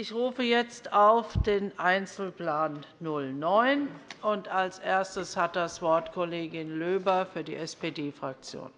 Ich rufe jetzt auf den Einzelplan 09. Und als erstes hat das Wort Kollegin Löber für die SPD-Fraktion.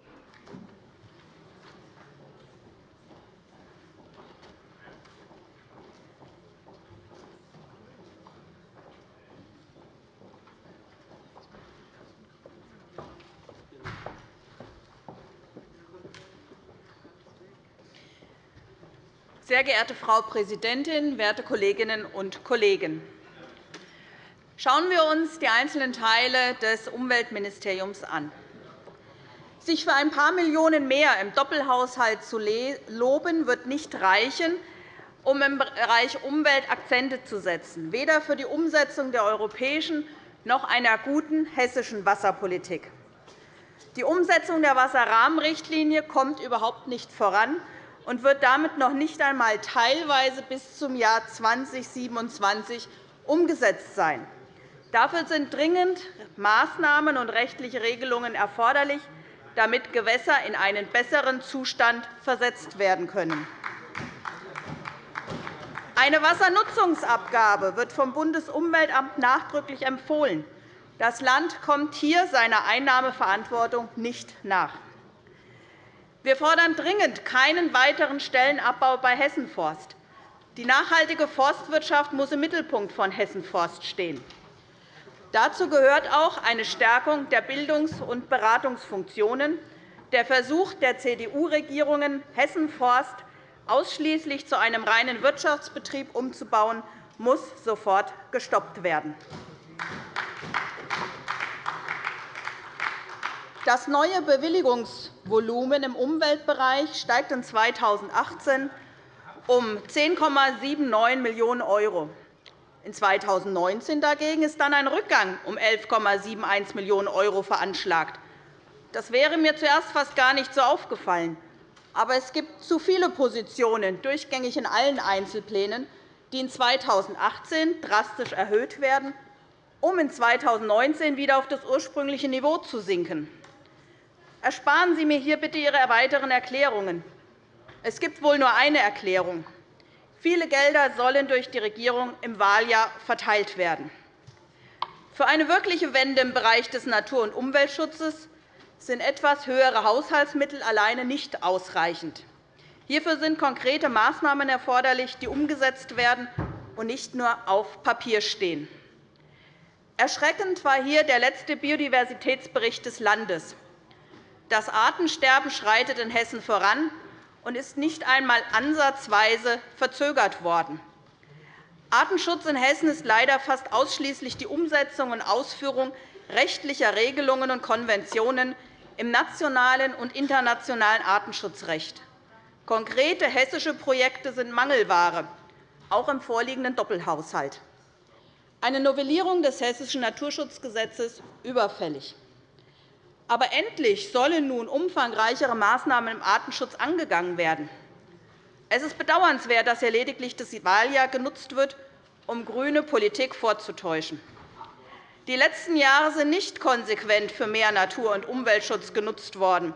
Sehr geehrte Frau Präsidentin, werte Kolleginnen und Kollegen! Schauen wir uns die einzelnen Teile des Umweltministeriums an. Sich für ein paar Millionen mehr im Doppelhaushalt zu loben, wird nicht reichen, um im Bereich Umwelt Akzente zu setzen, weder für die Umsetzung der europäischen noch einer guten hessischen Wasserpolitik. Die Umsetzung der Wasserrahmenrichtlinie kommt überhaupt nicht voran, und wird damit noch nicht einmal teilweise bis zum Jahr 2027 umgesetzt sein. Dafür sind dringend Maßnahmen und rechtliche Regelungen erforderlich, damit Gewässer in einen besseren Zustand versetzt werden können. Eine Wassernutzungsabgabe wird vom Bundesumweltamt nachdrücklich empfohlen. Das Land kommt hier seiner Einnahmeverantwortung nicht nach. Wir fordern dringend keinen weiteren Stellenabbau bei Hessen Forst. Die nachhaltige Forstwirtschaft muss im Mittelpunkt von Hessen Forst stehen. Dazu gehört auch eine Stärkung der Bildungs- und Beratungsfunktionen. Der Versuch der CDU-Regierungen, Hessen Forst ausschließlich zu einem reinen Wirtschaftsbetrieb umzubauen, muss sofort gestoppt werden. Das neue Bewilligungsvolumen im Umweltbereich steigt in 2018 um 10,79 Millionen €. In 2019 dagegen ist dann ein Rückgang um 11,71 Millionen € veranschlagt. Das wäre mir zuerst fast gar nicht so aufgefallen. Aber es gibt zu viele Positionen, durchgängig in allen Einzelplänen, die in 2018 drastisch erhöht werden, um in 2019 wieder auf das ursprüngliche Niveau zu sinken. Ersparen Sie mir hier bitte Ihre weiteren Erklärungen. Es gibt wohl nur eine Erklärung. Viele Gelder sollen durch die Regierung im Wahljahr verteilt werden. Für eine wirkliche Wende im Bereich des Natur- und Umweltschutzes sind etwas höhere Haushaltsmittel alleine nicht ausreichend. Hierfür sind konkrete Maßnahmen erforderlich, die umgesetzt werden und nicht nur auf Papier stehen. Erschreckend war hier der letzte Biodiversitätsbericht des Landes. Das Artensterben schreitet in Hessen voran und ist nicht einmal ansatzweise verzögert worden. Artenschutz in Hessen ist leider fast ausschließlich die Umsetzung und Ausführung rechtlicher Regelungen und Konventionen im nationalen und internationalen Artenschutzrecht. Konkrete hessische Projekte sind Mangelware, auch im vorliegenden Doppelhaushalt. Eine Novellierung des Hessischen Naturschutzgesetzes überfällig. Aber endlich sollen nun umfangreichere Maßnahmen im Artenschutz angegangen werden. Es ist bedauernswert, dass hier lediglich das Wahljahr genutzt wird, um grüne Politik vorzutäuschen. Die letzten Jahre sind nicht konsequent für mehr Natur- und Umweltschutz genutzt worden.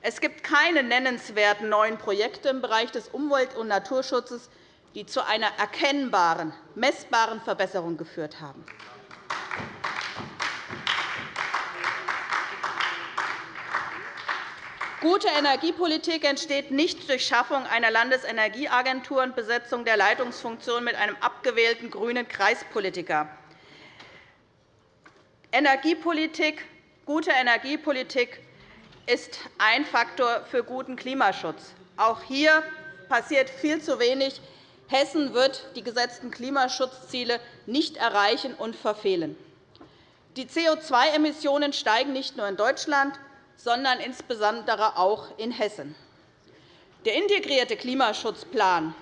Es gibt keine nennenswerten neuen Projekte im Bereich des Umwelt- und Naturschutzes, die zu einer erkennbaren, messbaren Verbesserung geführt haben. Gute Energiepolitik entsteht nicht durch Schaffung einer Landesenergieagentur und Besetzung der Leitungsfunktion mit einem abgewählten grünen Kreispolitiker. Energiepolitik, gute Energiepolitik ist ein Faktor für guten Klimaschutz. Auch hier passiert viel zu wenig. Hessen wird die gesetzten Klimaschutzziele nicht erreichen und verfehlen. Die CO2-Emissionen steigen nicht nur in Deutschland, sondern insbesondere auch in Hessen. Der integrierte Klimaschutzplan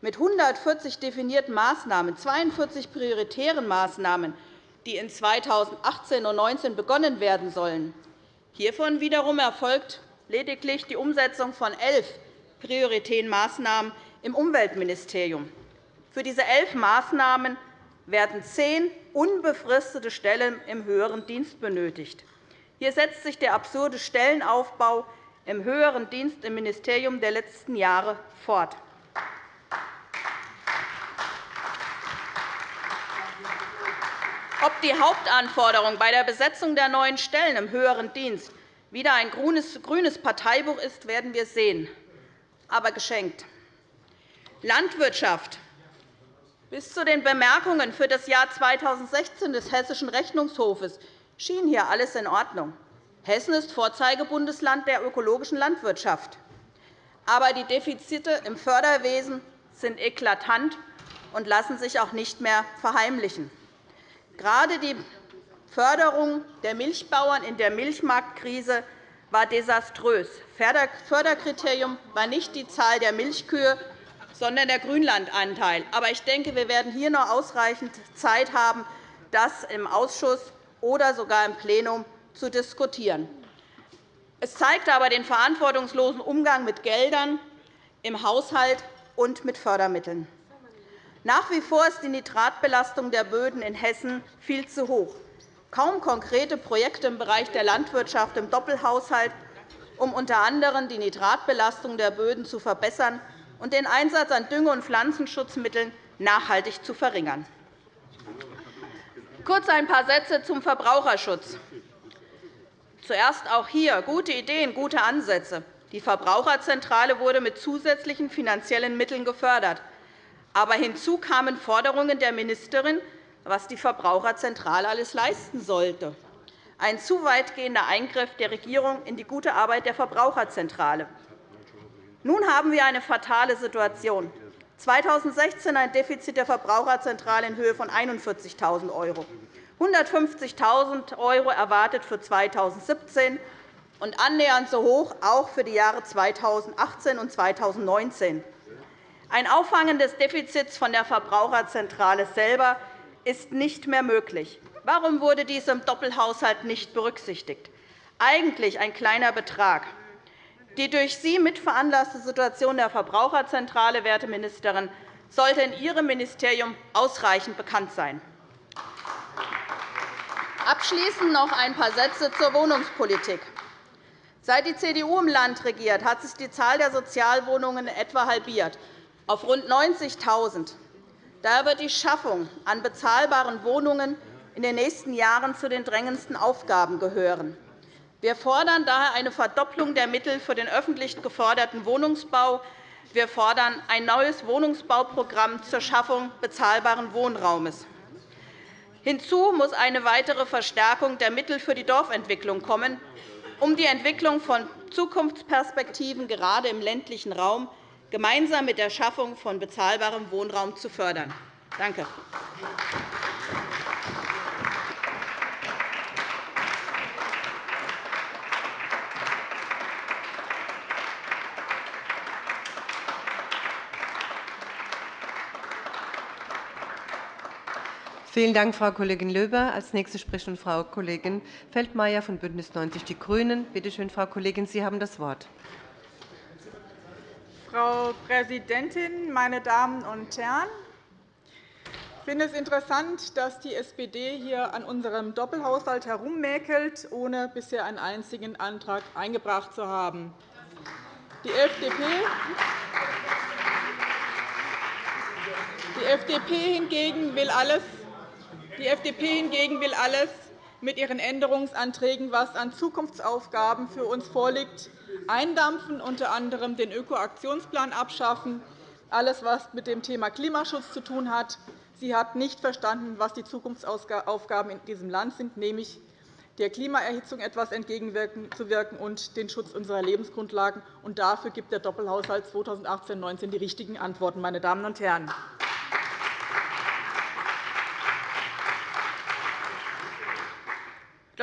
mit 140 definierten Maßnahmen, 42 prioritären Maßnahmen, die in 2018 und 2019 begonnen werden sollen. Hiervon wiederum erfolgt lediglich die Umsetzung von elf prioritären Maßnahmen im Umweltministerium. Für diese elf Maßnahmen werden zehn unbefristete Stellen im höheren Dienst benötigt. Hier setzt sich der absurde Stellenaufbau im höheren Dienst im Ministerium der letzten Jahre fort. Ob die Hauptanforderung bei der Besetzung der neuen Stellen im höheren Dienst wieder ein grünes Parteibuch ist, werden wir sehen, aber geschenkt. Landwirtschaft. Bis zu den Bemerkungen für das Jahr 2016 des Hessischen Rechnungshofes schien hier alles in Ordnung. Hessen ist Vorzeigebundesland der ökologischen Landwirtschaft. Aber die Defizite im Förderwesen sind eklatant und lassen sich auch nicht mehr verheimlichen. Gerade die Förderung der Milchbauern in der Milchmarktkrise war desaströs. Förderkriterium war nicht die Zahl der Milchkühe, sondern der Grünlandanteil. Aber ich denke, wir werden hier noch ausreichend Zeit haben, das im Ausschuss oder sogar im Plenum zu diskutieren. Es zeigt aber den verantwortungslosen Umgang mit Geldern im Haushalt und mit Fördermitteln. Nach wie vor ist die Nitratbelastung der Böden in Hessen viel zu hoch. Kaum konkrete Projekte im Bereich der Landwirtschaft im Doppelhaushalt, um unter anderem die Nitratbelastung der Böden zu verbessern und den Einsatz an Dünge- und Pflanzenschutzmitteln nachhaltig zu verringern. Kurz ein paar Sätze zum Verbraucherschutz. Zuerst auch hier gute Ideen, gute Ansätze. Die Verbraucherzentrale wurde mit zusätzlichen finanziellen Mitteln gefördert. Aber hinzu kamen Forderungen der Ministerin, was die Verbraucherzentrale alles leisten sollte. Ein zu weitgehender Eingriff der Regierung in die gute Arbeit der Verbraucherzentrale. Nun haben wir eine fatale Situation. 2016 ein Defizit der Verbraucherzentrale in Höhe von 41.000 €, 150.000 € erwartet für 2017 und annähernd so hoch auch für die Jahre 2018 und 2019. Ein Auffangen des Defizits von der Verbraucherzentrale selber ist nicht mehr möglich. Warum wurde dies im Doppelhaushalt nicht berücksichtigt? Eigentlich ein kleiner Betrag. Die durch Sie mitveranlasste Situation der Verbraucherzentrale, werte Ministerin, sollte in Ihrem Ministerium ausreichend bekannt sein. Abschließend noch ein paar Sätze zur Wohnungspolitik. Seit die CDU im Land regiert, hat sich die Zahl der Sozialwohnungen etwa halbiert auf rund 90.000. Daher wird die Schaffung an bezahlbaren Wohnungen in den nächsten Jahren zu den drängendsten Aufgaben gehören. Wir fordern daher eine Verdopplung der Mittel für den öffentlich geförderten Wohnungsbau. Wir fordern ein neues Wohnungsbauprogramm zur Schaffung bezahlbaren Wohnraumes. Hinzu muss eine weitere Verstärkung der Mittel für die Dorfentwicklung kommen, um die Entwicklung von Zukunftsperspektiven gerade im ländlichen Raum gemeinsam mit der Schaffung von bezahlbarem Wohnraum zu fördern. Danke. Vielen Dank, Frau Kollegin Löber. Als nächste spricht Frau Kollegin Feldmayer von BÜNDNIS 90 die GRÜNEN. Bitte schön, Frau Kollegin, Sie haben das Wort. Frau Präsidentin, meine Damen und Herren! Ich finde es interessant, dass die SPD hier an unserem Doppelhaushalt herummäkelt, ohne bisher einen einzigen Antrag eingebracht zu haben. Die FDP die FDP hingegen will alles, die FDP hingegen will alles mit ihren Änderungsanträgen, was an Zukunftsaufgaben für uns vorliegt, eindampfen, unter anderem den Ökoaktionsplan abschaffen, alles, was mit dem Thema Klimaschutz zu tun hat. Sie hat nicht verstanden, was die Zukunftsaufgaben in diesem Land sind, nämlich der Klimaerhitzung etwas entgegenzuwirken und den Schutz unserer Lebensgrundlagen. Und dafür gibt der Doppelhaushalt 2018-19 die richtigen Antworten. Meine Damen und Herren.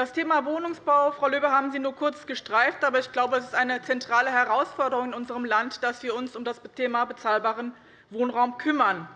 Das Thema Wohnungsbau, Frau Löber, haben Sie nur kurz gestreift. Aber ich glaube, es ist eine zentrale Herausforderung in unserem Land, dass wir uns um das Thema bezahlbaren Wohnraum kümmern.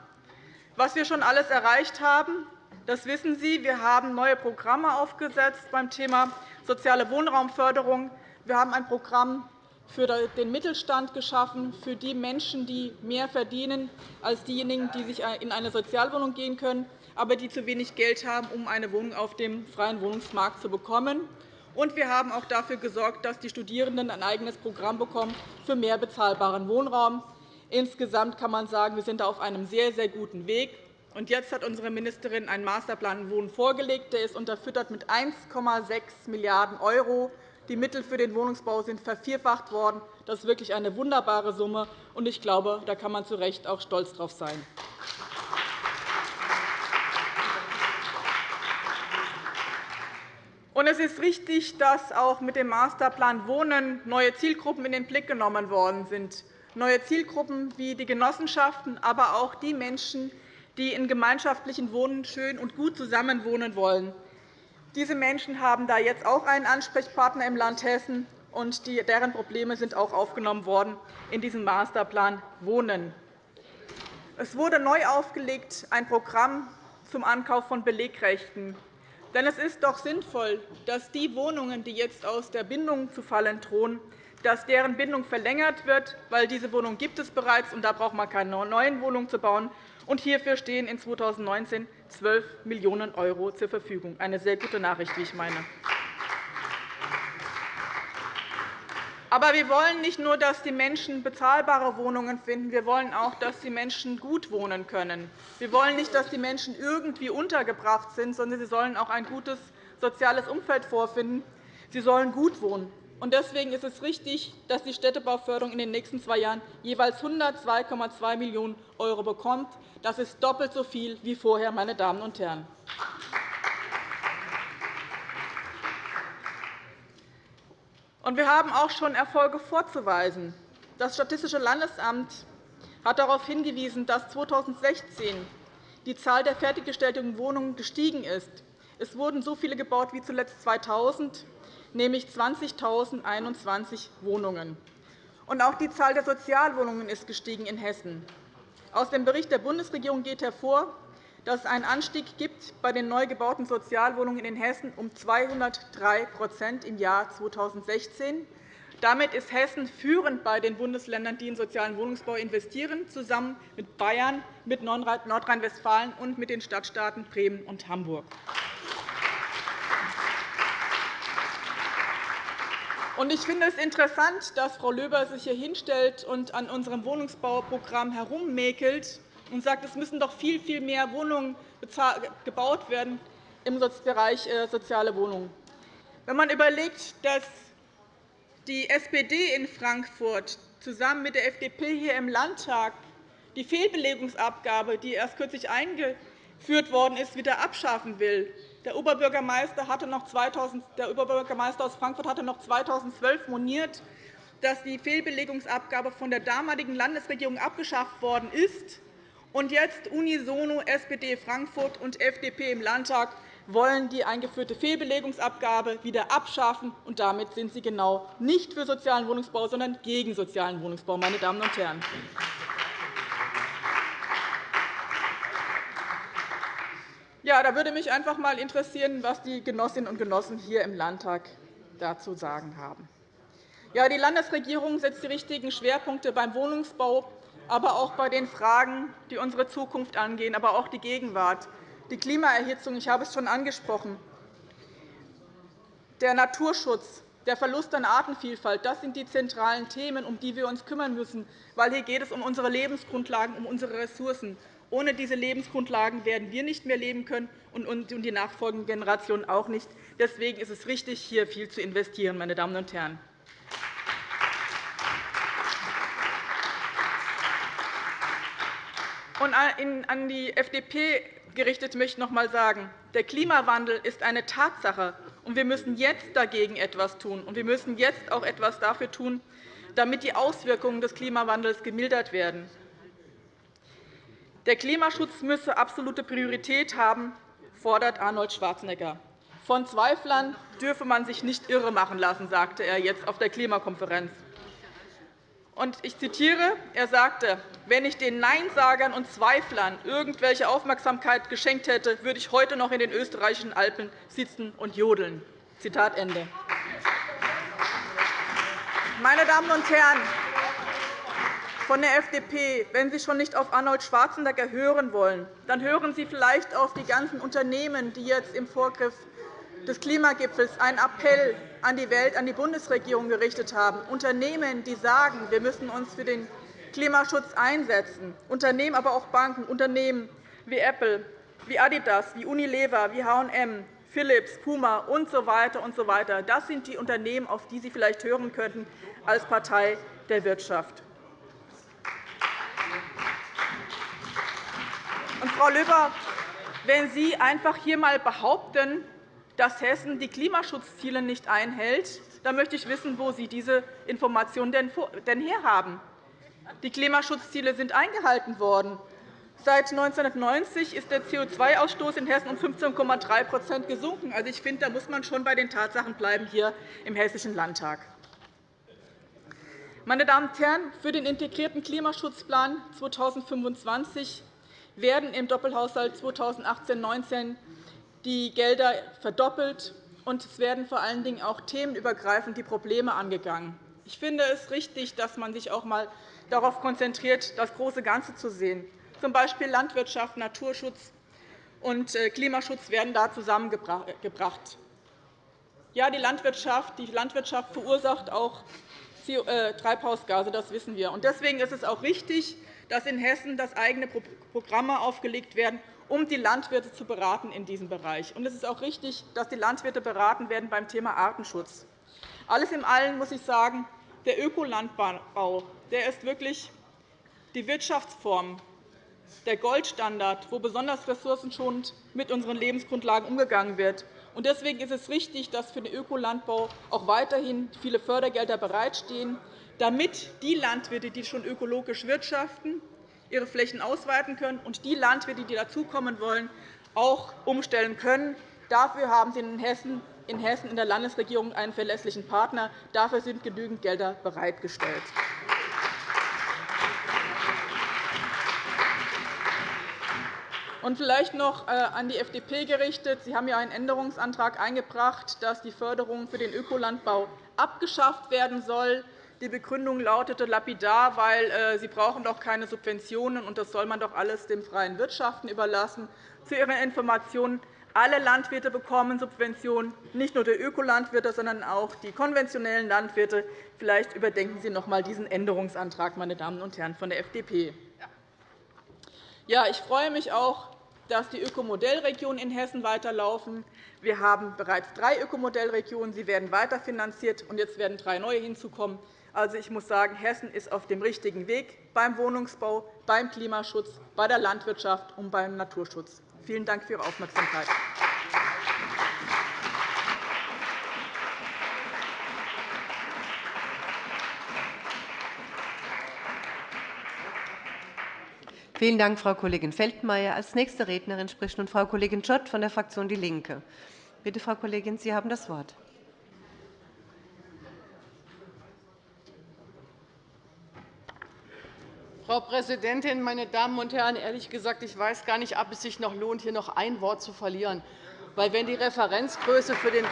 Was wir schon alles erreicht haben, das wissen Sie. Wir haben neue Programme aufgesetzt beim Thema soziale Wohnraumförderung. Wir haben ein Programm für den Mittelstand geschaffen, für die Menschen, die mehr verdienen als diejenigen, die sich in eine Sozialwohnung gehen können aber die zu wenig Geld haben, um eine Wohnung auf dem freien Wohnungsmarkt zu bekommen. Und wir haben auch dafür gesorgt, dass die Studierenden ein eigenes Programm bekommen für mehr bezahlbaren Wohnraum. Insgesamt kann man sagen, wir sind auf einem sehr, sehr guten Weg. Und jetzt hat unsere Ministerin einen Masterplan Wohnen vorgelegt. Der ist unterfüttert mit 1,6 Milliarden €. Die Mittel für den Wohnungsbau sind vervierfacht worden. Das ist wirklich eine wunderbare Summe. und Ich glaube, da kann man zu Recht auch stolz darauf sein. Es ist richtig, dass auch mit dem Masterplan Wohnen neue Zielgruppen in den Blick genommen worden sind. Neue Zielgruppen wie die Genossenschaften, aber auch die Menschen, die in gemeinschaftlichen Wohnen schön und gut zusammenwohnen wollen. Diese Menschen haben da jetzt auch einen Ansprechpartner im Land Hessen, und deren Probleme sind auch aufgenommen worden in diesem Masterplan Wohnen. Es wurde neu aufgelegt ein Programm zum Ankauf von Belegrechten. Denn es ist doch sinnvoll, dass die Wohnungen, die jetzt aus der Bindung zu fallen drohen, dass deren Bindung verlängert wird, weil diese Wohnung gibt es bereits, und da braucht man keine neuen Wohnungen zu bauen. Und hierfür stehen in 2019 12 Millionen € zur Verfügung. Eine sehr gute Nachricht, wie ich meine. Aber wir wollen nicht nur, dass die Menschen bezahlbare Wohnungen finden. Wir wollen auch, dass die Menschen gut wohnen können. Wir wollen nicht, dass die Menschen irgendwie untergebracht sind, sondern sie sollen auch ein gutes soziales Umfeld vorfinden. Sie sollen gut wohnen. Deswegen ist es richtig, dass die Städtebauförderung in den nächsten zwei Jahren jeweils 102,2 Millionen € bekommt. Das ist doppelt so viel wie vorher, meine Damen und Herren. Wir haben auch schon Erfolge vorzuweisen. Das Statistische Landesamt hat darauf hingewiesen, dass 2016 die Zahl der fertiggestellten Wohnungen gestiegen ist. Es wurden so viele gebaut wie zuletzt 2000 nämlich 20.021 Wohnungen. Und auch die Zahl der Sozialwohnungen ist gestiegen in Hessen. Aus dem Bericht der Bundesregierung geht hervor, dass es einen Anstieg gibt bei den neu gebauten Sozialwohnungen in Hessen um 203% im Jahr 2016. Damit ist Hessen führend bei den Bundesländern, die in sozialen Wohnungsbau investieren, zusammen mit Bayern, mit Nordrhein-Westfalen und mit den Stadtstaaten Bremen und Hamburg. Ich finde es interessant, dass Frau Löber sich hier hinstellt und an unserem Wohnungsbauprogramm herummäkelt und sagt, es müssen doch viel, viel mehr Wohnungen gebaut werden im Bereich äh, soziale Wohnungen. Wenn man überlegt, dass die SPD in Frankfurt zusammen mit der FDP hier im Landtag die Fehlbelegungsabgabe, die erst kürzlich eingeführt worden ist, wieder abschaffen will, der Oberbürgermeister, hatte noch 2000, der Oberbürgermeister aus Frankfurt hatte noch 2012 moniert, dass die Fehlbelegungsabgabe von der damaligen Landesregierung abgeschafft worden ist. Und jetzt unisono SPD Frankfurt und FDP im Landtag wollen die eingeführte Fehlbelegungsabgabe wieder abschaffen. Und damit sind sie genau nicht für sozialen Wohnungsbau, sondern gegen sozialen Wohnungsbau. Meine Damen und Herren. Ja, da würde mich einfach einmal interessieren, was die Genossinnen und Genossen hier im Landtag dazu sagen haben. Ja, die Landesregierung setzt die richtigen Schwerpunkte beim Wohnungsbau, aber auch bei den Fragen, die unsere Zukunft angehen, aber auch die Gegenwart. Die Klimaerhitzung, ich habe es schon angesprochen, der Naturschutz, der Verlust an Artenvielfalt, das sind die zentralen Themen, um die wir uns kümmern müssen. Weil hier geht es um unsere Lebensgrundlagen, um unsere Ressourcen. Ohne diese Lebensgrundlagen werden wir nicht mehr leben können und die nachfolgenden Generationen auch nicht. Deswegen ist es richtig, hier viel zu investieren. Meine Damen und Herren. Und an die FDP gerichtet möchte ich noch einmal sagen, der Klimawandel ist eine Tatsache, und wir müssen jetzt dagegen etwas tun. Und wir müssen jetzt auch etwas dafür tun, damit die Auswirkungen des Klimawandels gemildert werden. Der Klimaschutz müsse absolute Priorität haben, fordert Arnold Schwarzenegger. Von Zweiflern dürfe man sich nicht irremachen lassen, sagte er jetzt auf der Klimakonferenz. Ich zitiere. Er sagte, wenn ich den Neinsagern und Zweiflern irgendwelche Aufmerksamkeit geschenkt hätte, würde ich heute noch in den österreichischen Alpen sitzen und jodeln. Zitat Ende. Meine Damen und Herren, von der FDP, wenn Sie schon nicht auf Arnold Schwarzenegger hören wollen, dann hören Sie vielleicht auf die ganzen Unternehmen, die jetzt im Vorgriff des Klimagipfels einen Appell an die Welt, an die Bundesregierung gerichtet haben. Unternehmen, die sagen, wir müssen uns für den Klimaschutz einsetzen. Unternehmen, aber auch Banken, Unternehmen wie Apple, wie Adidas, wie Unilever, wie H&M, Philips, Puma usw. So und so weiter. Das sind die Unternehmen, auf die Sie vielleicht hören könnten als Partei der Wirtschaft. Und, Frau Löber, wenn Sie einfach hier einmal behaupten, dass Hessen die Klimaschutzziele nicht einhält, dann möchte ich wissen, wo Sie diese Informationen denn herhaben. Die Klimaschutzziele sind eingehalten worden. Seit 1990 ist der CO2-Ausstoß in Hessen um 15,3% gesunken. Also, ich finde, da muss man schon bei den Tatsachen bleiben hier im Hessischen Landtag. Meine Damen und Herren, für den integrierten Klimaschutzplan 2025 werden im Doppelhaushalt 2018-19 die Gelder verdoppelt, und es werden vor allen Dingen auch themenübergreifend die Probleme angegangen. Ich finde es richtig, dass man sich auch einmal darauf konzentriert, das große Ganze zu sehen. Z. B. Landwirtschaft, Naturschutz und äh, Klimaschutz werden da zusammengebracht. Ja, die Landwirtschaft, die Landwirtschaft verursacht auch äh, Treibhausgase, das wissen wir. Deswegen ist es auch richtig, dass in Hessen das eigene Programme aufgelegt werden, um die Landwirte zu beraten in diesem Bereich. Es ist auch richtig, dass die Landwirte beraten werden beim Thema Artenschutz. Alles in allem muss ich sagen, der Ökolandbau der ist wirklich die Wirtschaftsform, der Goldstandard, wo besonders ressourcenschonend mit unseren Lebensgrundlagen umgegangen wird. Deswegen ist es richtig, dass für den Ökolandbau auch weiterhin viele Fördergelder bereitstehen, damit die Landwirte, die schon ökologisch wirtschaften, ihre Flächen ausweiten können und die Landwirte, die dazukommen wollen, auch umstellen können. Dafür haben Sie in Hessen in der Landesregierung einen verlässlichen Partner. Dafür sind genügend Gelder bereitgestellt. Und vielleicht noch äh, an die FDP gerichtet. Sie haben ja einen Änderungsantrag eingebracht, dass die Förderung für den Ökolandbau abgeschafft werden soll. Die Begründung lautete lapidar, weil äh, Sie brauchen doch keine Subventionen, und das soll man doch alles dem freien Wirtschaften überlassen. Zu Ihrer Information. Alle Landwirte bekommen Subventionen, nicht nur die Ökolandwirte, sondern auch die konventionellen Landwirte. Vielleicht überdenken Sie noch einmal diesen Änderungsantrag, meine Damen und Herren von der FDP. Ja, ich freue mich auch, dass die Ökomodellregionen in Hessen weiterlaufen. Wir haben bereits drei Ökomodellregionen. Sie werden weiterfinanziert, und jetzt werden drei neue hinzukommen. Also, ich muss sagen, Hessen ist auf dem richtigen Weg beim Wohnungsbau, beim Klimaschutz, bei der Landwirtschaft und beim Naturschutz. Vielen Dank für Ihre Aufmerksamkeit. Vielen Dank, Frau Kollegin Feldmayer. Als nächste Rednerin spricht nun Frau Kollegin Schott von der Fraktion DIE LINKE. Bitte, Frau Kollegin, Sie haben das Wort. Frau Präsidentin, meine Damen und Herren! Ehrlich gesagt, ich weiß gar nicht, ob es sich noch lohnt, hier noch ein Wort zu verlieren. Weil wenn die Referenzgröße für den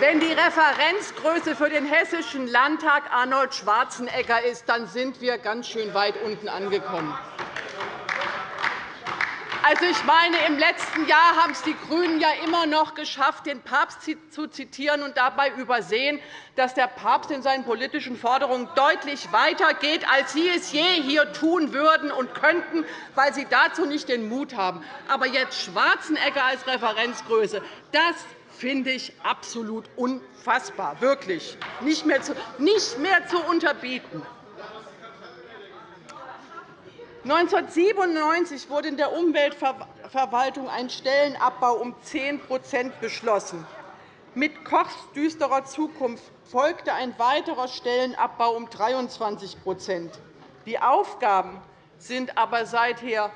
wenn die Referenzgröße für den Hessischen Landtag Arnold Schwarzenegger ist, dann sind wir ganz schön weit unten angekommen. Also, ich meine, im letzten Jahr haben es die GRÜNEN ja immer noch geschafft, den Papst zu zitieren und dabei übersehen, dass der Papst in seinen politischen Forderungen deutlich weiter geht, als Sie es je hier tun würden und könnten, weil Sie dazu nicht den Mut haben. Aber jetzt Schwarzenegger als Referenzgröße, das finde ich absolut unfassbar, wirklich nicht mehr zu, nicht mehr zu unterbieten. 1997 wurde in der Umweltverwaltung ein Stellenabbau um 10% beschlossen. Mit Kochs düsterer Zukunft folgte ein weiterer Stellenabbau um 23% Die Aufgaben sind aber seither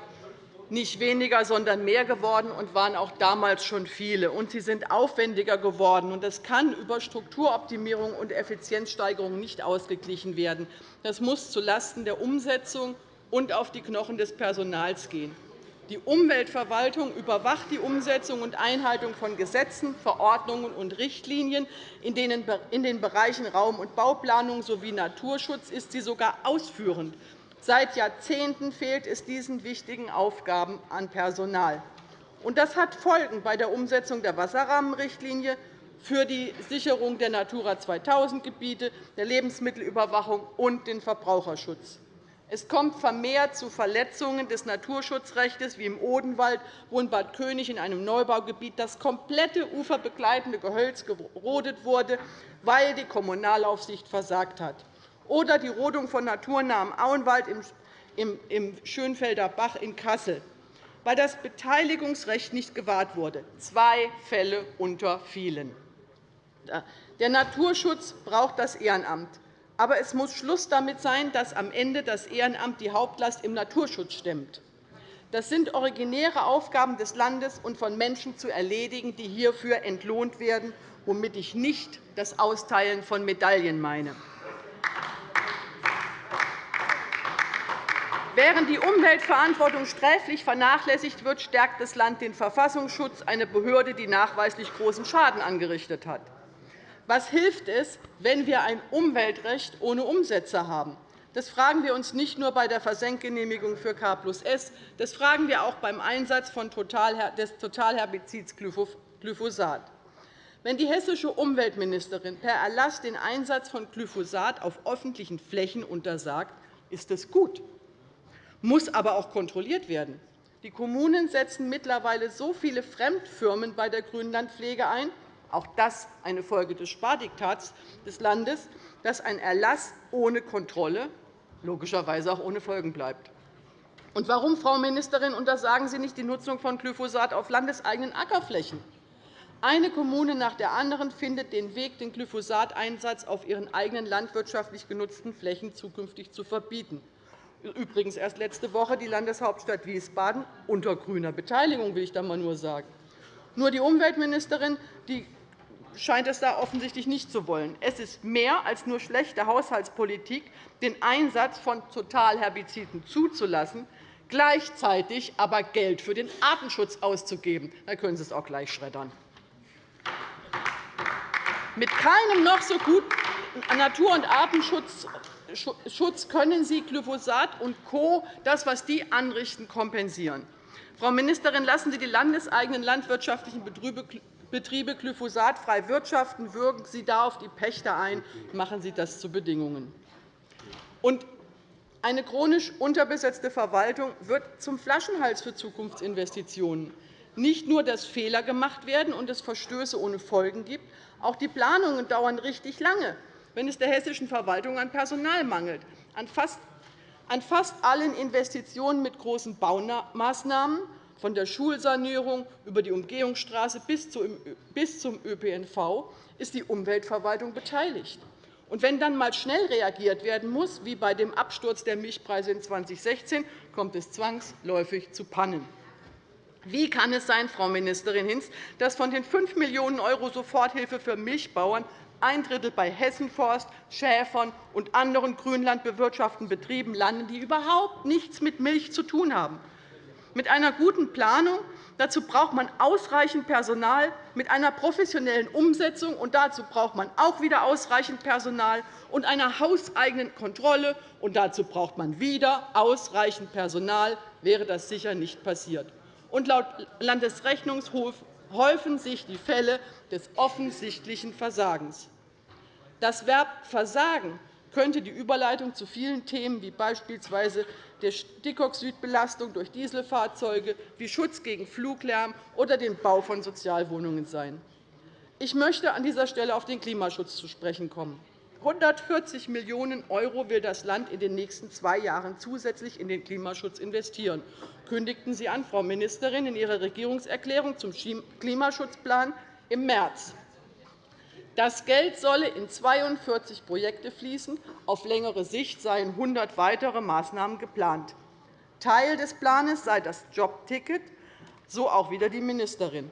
nicht weniger, sondern mehr geworden und waren auch damals schon viele. Und sie sind aufwendiger geworden. Das kann über Strukturoptimierung und Effizienzsteigerung nicht ausgeglichen werden. Das muss zulasten der Umsetzung und auf die Knochen des Personals gehen. Die Umweltverwaltung überwacht die Umsetzung und Einhaltung von Gesetzen, Verordnungen und Richtlinien. In den Bereichen Raum- und Bauplanung sowie Naturschutz ist sie sogar ausführend Seit Jahrzehnten fehlt es diesen wichtigen Aufgaben an Personal. Das hat Folgen bei der Umsetzung der Wasserrahmenrichtlinie für die Sicherung der Natura 2000-Gebiete, der Lebensmittelüberwachung und den Verbraucherschutz. Es kommt vermehrt zu Verletzungen des Naturschutzrechts, wie im Odenwald, wo in Bad König in einem Neubaugebiet das komplette uferbegleitende Gehölz gerodet wurde, weil die Kommunalaufsicht versagt hat, oder die Rodung von naturnahem Auenwald im Schönfelder Bach in Kassel, weil das Beteiligungsrecht nicht gewahrt wurde. Zwei Fälle unter vielen. Der Naturschutz braucht das Ehrenamt. Aber es muss Schluss damit sein, dass am Ende das Ehrenamt die Hauptlast im Naturschutz stemmt. Das sind originäre Aufgaben des Landes und von Menschen zu erledigen, die hierfür entlohnt werden, womit ich nicht das Austeilen von Medaillen meine. Während die Umweltverantwortung sträflich vernachlässigt wird, stärkt das Land den Verfassungsschutz, eine Behörde, die nachweislich großen Schaden angerichtet hat. Was hilft es, wenn wir ein Umweltrecht ohne Umsetzer haben? Das fragen wir uns nicht nur bei der Versenkgenehmigung für K S, das fragen wir auch beim Einsatz des Totalherbizids Glyphosat. Wenn die hessische Umweltministerin per Erlass den Einsatz von Glyphosat auf öffentlichen Flächen untersagt, ist das gut, muss aber auch kontrolliert werden. Die Kommunen setzen mittlerweile so viele Fremdfirmen bei der Grünlandpflege ein, auch das eine Folge des Spardiktats des Landes, dass ein Erlass ohne Kontrolle logischerweise auch ohne Folgen bleibt. Und warum, Frau Ministerin, untersagen Sie nicht die Nutzung von Glyphosat auf landeseigenen Ackerflächen? Eine Kommune nach der anderen findet den Weg, den Glyphosateinsatz auf ihren eigenen landwirtschaftlich genutzten Flächen zukünftig zu verbieten. Übrigens erst letzte Woche die Landeshauptstadt Wiesbaden unter grüner Beteiligung, will ich da mal nur sagen. Nur die Umweltministerin die scheint es da offensichtlich nicht zu wollen. Es ist mehr als nur schlechte Haushaltspolitik, den Einsatz von Totalherbiziden zuzulassen, gleichzeitig aber Geld für den Artenschutz auszugeben. Da können Sie es auch gleich schreddern. Mit keinem noch so guten Natur- und Artenschutz können Sie Glyphosat und Co., das, was die anrichten, kompensieren. Frau Ministerin, lassen Sie die landeseigenen landwirtschaftlichen Betriebe glyphosatfrei wirtschaften, wirken Sie da auf die Pächter ein, machen Sie das zu Bedingungen. Und eine chronisch unterbesetzte Verwaltung wird zum Flaschenhals für Zukunftsinvestitionen. Nicht nur, dass Fehler gemacht werden und es Verstöße ohne Folgen gibt, auch die Planungen dauern richtig lange, wenn es der hessischen Verwaltung an Personal mangelt. An fast allen Investitionen mit großen Baumaßnahmen von der Schulsanierung über die Umgehungsstraße bis zum ÖPNV ist die Umweltverwaltung beteiligt. Und wenn dann einmal schnell reagiert werden muss, wie bei dem Absturz der Milchpreise in 2016, kommt es zwangsläufig zu Pannen. Wie kann es sein, Frau Ministerin Hinz, dass von den 5 Millionen € Soforthilfe für Milchbauern ein Drittel bei Hessenforst, Schäfern und anderen grünlandbewirtschaftenden Betrieben landen, die überhaupt nichts mit Milch zu tun haben? Mit einer guten Planung dazu braucht man ausreichend Personal, mit einer professionellen Umsetzung und dazu braucht man auch wieder ausreichend Personal und einer hauseigenen Kontrolle und dazu braucht man wieder ausreichend Personal, wäre das sicher nicht passiert. Und laut Landesrechnungshof häufen sich die Fälle des offensichtlichen Versagens. Das Verb Versagen könnte die Überleitung zu vielen Themen wie beispielsweise der Stickoxidbelastung durch Dieselfahrzeuge, wie Schutz gegen Fluglärm oder den Bau von Sozialwohnungen sein. Ich möchte an dieser Stelle auf den Klimaschutz zu sprechen kommen. 140 Millionen € will das Land in den nächsten zwei Jahren zusätzlich in den Klimaschutz investieren, kündigten Sie an, Frau Ministerin, in Ihrer Regierungserklärung zum Klimaschutzplan im März. Das Geld solle in 42 Projekte fließen. Auf längere Sicht seien 100 weitere Maßnahmen geplant. Teil des Plans sei das Jobticket, so auch wieder die Ministerin.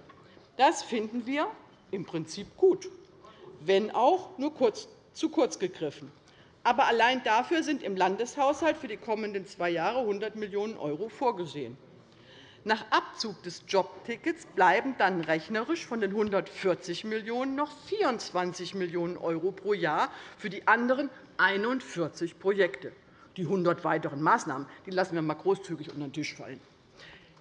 Das finden wir im Prinzip gut, wenn auch nur kurz, zu kurz gegriffen. Aber allein dafür sind im Landeshaushalt für die kommenden zwei Jahre 100 Millionen € vorgesehen. Nach Abzug des Jobtickets bleiben dann rechnerisch von den 140 Millionen € noch 24 Millionen € pro Jahr für die anderen 41 Projekte. Die 100 weiteren Maßnahmen die lassen wir einmal großzügig unter den Tisch fallen.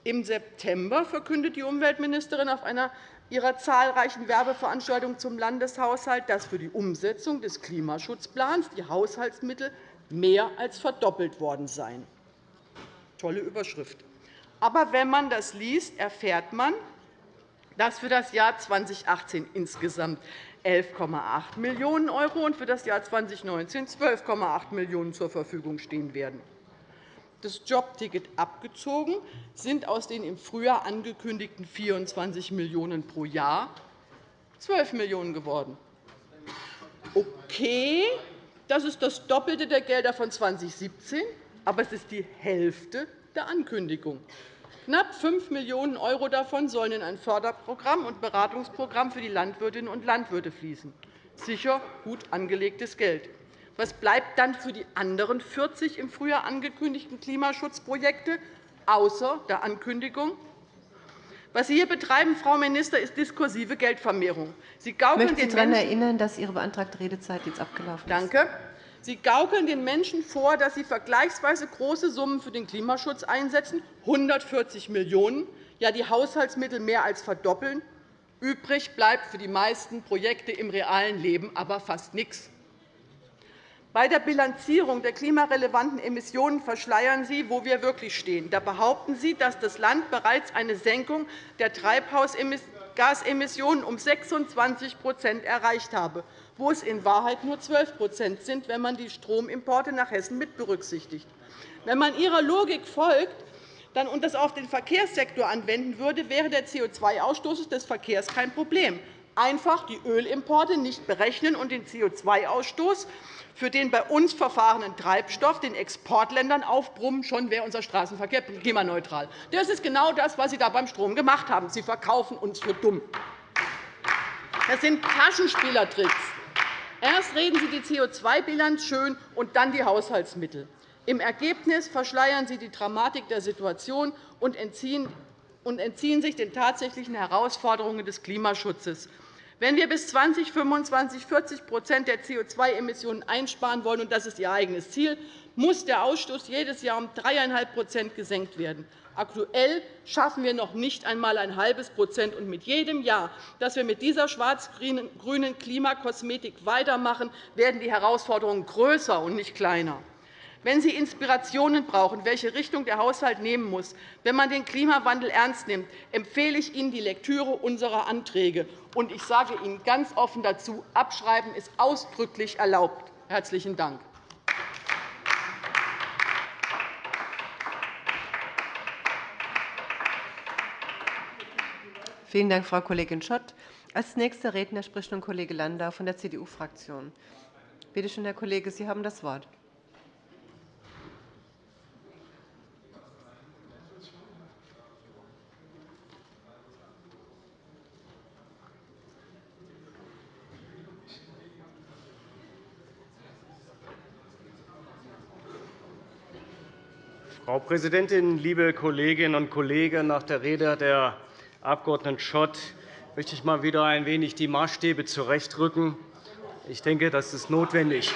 Im September verkündet die Umweltministerin auf einer ihrer zahlreichen Werbeveranstaltungen zum Landeshaushalt, dass für die Umsetzung des Klimaschutzplans die Haushaltsmittel mehr als verdoppelt worden seien. Tolle Überschrift. Aber wenn man das liest, erfährt man, dass für das Jahr 2018 insgesamt 11,8 Millionen € und für das Jahr 2019 12,8 Millionen € zur Verfügung stehen werden. Das Jobticket abgezogen sind aus den im Frühjahr angekündigten 24 Millionen € pro Jahr 12 Millionen € geworden. Okay, das ist das Doppelte der Gelder von 2017, aber es ist die Hälfte der Ankündigung. Knapp 5 Millionen € davon sollen in ein Förderprogramm und Beratungsprogramm für die Landwirtinnen und Landwirte fließen. Sicher gut angelegtes Geld. Was bleibt dann für die anderen 40 im Frühjahr angekündigten Klimaschutzprojekte, außer der Ankündigung? Was Sie hier betreiben, Frau Minister, ist diskursive Geldvermehrung. Sie gaukeln ich möchte Sie daran erinnern, dass Ihre beantragte Redezeit jetzt abgelaufen ist. Danke. Sie gaukeln den Menschen vor, dass Sie vergleichsweise große Summen für den Klimaschutz einsetzen, 140 Millionen €, ja die Haushaltsmittel mehr als verdoppeln. Übrig bleibt für die meisten Projekte im realen Leben aber fast nichts. Bei der Bilanzierung der klimarelevanten Emissionen verschleiern Sie, wo wir wirklich stehen. Da behaupten Sie, dass das Land bereits eine Senkung der Treibhausgasemissionen um 26% erreicht habe wo es in Wahrheit nur 12% sind, wenn man die Stromimporte nach Hessen mit berücksichtigt. Wenn man Ihrer Logik folgt und das auf den Verkehrssektor anwenden würde, wäre der CO2-Ausstoß des Verkehrs kein Problem. Einfach die Ölimporte nicht berechnen und den CO2-Ausstoß für den bei uns verfahrenen Treibstoff den Exportländern aufbrummen, schon wäre unser Straßenverkehr klimaneutral. Das ist genau das, was Sie da beim Strom gemacht haben. Sie verkaufen uns für dumm. Das sind Taschenspielertricks. Erst reden Sie die CO2-Bilanz schön und dann die Haushaltsmittel. Im Ergebnis verschleiern Sie die Dramatik der Situation und entziehen sich den tatsächlichen Herausforderungen des Klimaschutzes. Wenn wir bis 2025 40% der CO2-Emissionen einsparen wollen, und das ist Ihr eigenes Ziel, muss der Ausstoß jedes Jahr um 3,5% gesenkt werden. Aktuell schaffen wir noch nicht einmal ein halbes Prozent. Und mit jedem Jahr, dass wir mit dieser schwarz-grünen Klimakosmetik weitermachen, werden die Herausforderungen größer und nicht kleiner. Wenn Sie Inspirationen brauchen, welche Richtung der Haushalt nehmen muss, wenn man den Klimawandel ernst nimmt, empfehle ich Ihnen die Lektüre unserer Anträge. Und ich sage Ihnen ganz offen dazu, Abschreiben ist ausdrücklich erlaubt. – Herzlichen Dank. Vielen Dank, Frau Kollegin Schott. Als nächster Redner spricht nun Kollege Landau von der CDU-Fraktion. Bitte schön, Herr Kollege, Sie haben das Wort. Frau Präsidentin, liebe Kolleginnen und Kollegen! Nach der Rede der Abg. Schott möchte ich mal wieder ein wenig die Maßstäbe zurechtrücken. Ich denke, das ist notwendig.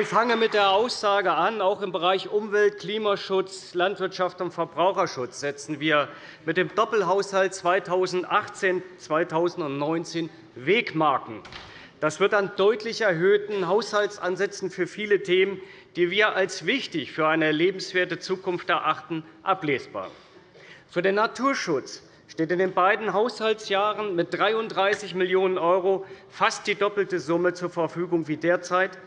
Ich fange mit der Aussage an, auch im Bereich Umwelt, Klimaschutz, Landwirtschaft und Verbraucherschutz setzen wir mit dem Doppelhaushalt 2018-2019 Wegmarken. Das wird an deutlich erhöhten Haushaltsansätzen für viele Themen, die wir als wichtig für eine lebenswerte Zukunft erachten, ablesbar. Für den Naturschutz steht in den beiden Haushaltsjahren mit 33 Millionen € fast die doppelte Summe zur Verfügung wie derzeit,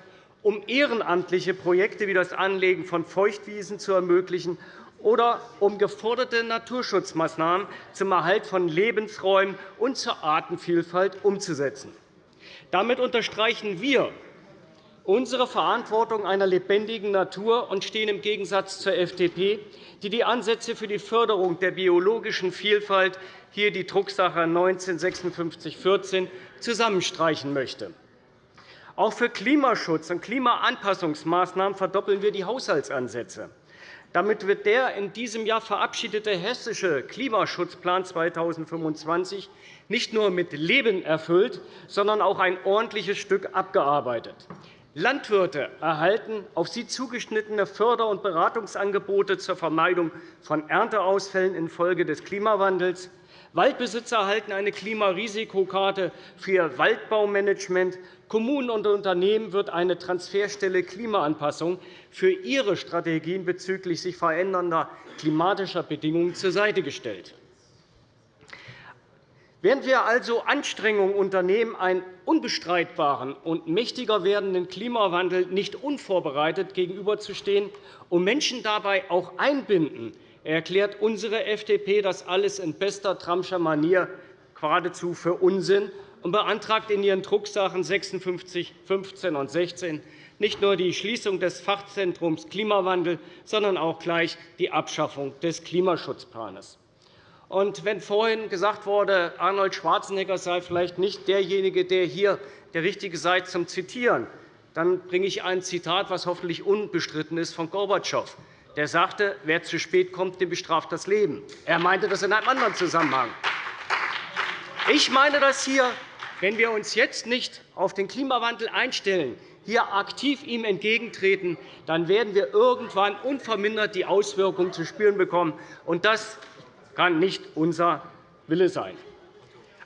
um ehrenamtliche Projekte wie das Anlegen von Feuchtwiesen zu ermöglichen oder um geforderte Naturschutzmaßnahmen zum Erhalt von Lebensräumen und zur Artenvielfalt umzusetzen. Damit unterstreichen wir unsere Verantwortung einer lebendigen Natur und stehen im Gegensatz zur FDP, die die Ansätze für die Förderung der biologischen Vielfalt, hier die Drucksache 19-5614, zusammenstreichen möchte. Auch für Klimaschutz und Klimaanpassungsmaßnahmen verdoppeln wir die Haushaltsansätze. Damit wird der in diesem Jahr verabschiedete Hessische Klimaschutzplan 2025 nicht nur mit Leben erfüllt, sondern auch ein ordentliches Stück abgearbeitet. Landwirte erhalten auf sie zugeschnittene Förder- und Beratungsangebote zur Vermeidung von Ernteausfällen infolge des Klimawandels. Waldbesitzer erhalten eine Klimarisikokarte für ihr Waldbaumanagement. Kommunen und Unternehmen wird eine Transferstelle Klimaanpassung für ihre Strategien bezüglich sich verändernder klimatischer Bedingungen zur Seite gestellt. Während wir also Anstrengungen unternehmen, einen unbestreitbaren und mächtiger werdenden Klimawandel nicht unvorbereitet gegenüberzustehen und Menschen dabei auch einbinden, erklärt unsere FDP das alles in bester Trumpscher Manier geradezu für Unsinn und beantragt in ihren Drucksachen 56, 15 und 16 nicht nur die Schließung des Fachzentrums Klimawandel, sondern auch gleich die Abschaffung des Klimaschutzplans. Und wenn vorhin gesagt wurde, Arnold Schwarzenegger sei vielleicht nicht derjenige, der hier der Richtige sei zum Zitieren, dann bringe ich ein Zitat, das hoffentlich unbestritten ist, von Gorbatschow. Der sagte, wer zu spät kommt, dem bestraft das Leben. Er meinte das in einem anderen Zusammenhang. Ich meine das hier, wenn wir uns jetzt nicht auf den Klimawandel einstellen, hier aktiv ihm entgegentreten, dann werden wir irgendwann unvermindert die Auswirkungen zu spüren bekommen. Und das kann nicht unser Wille sein.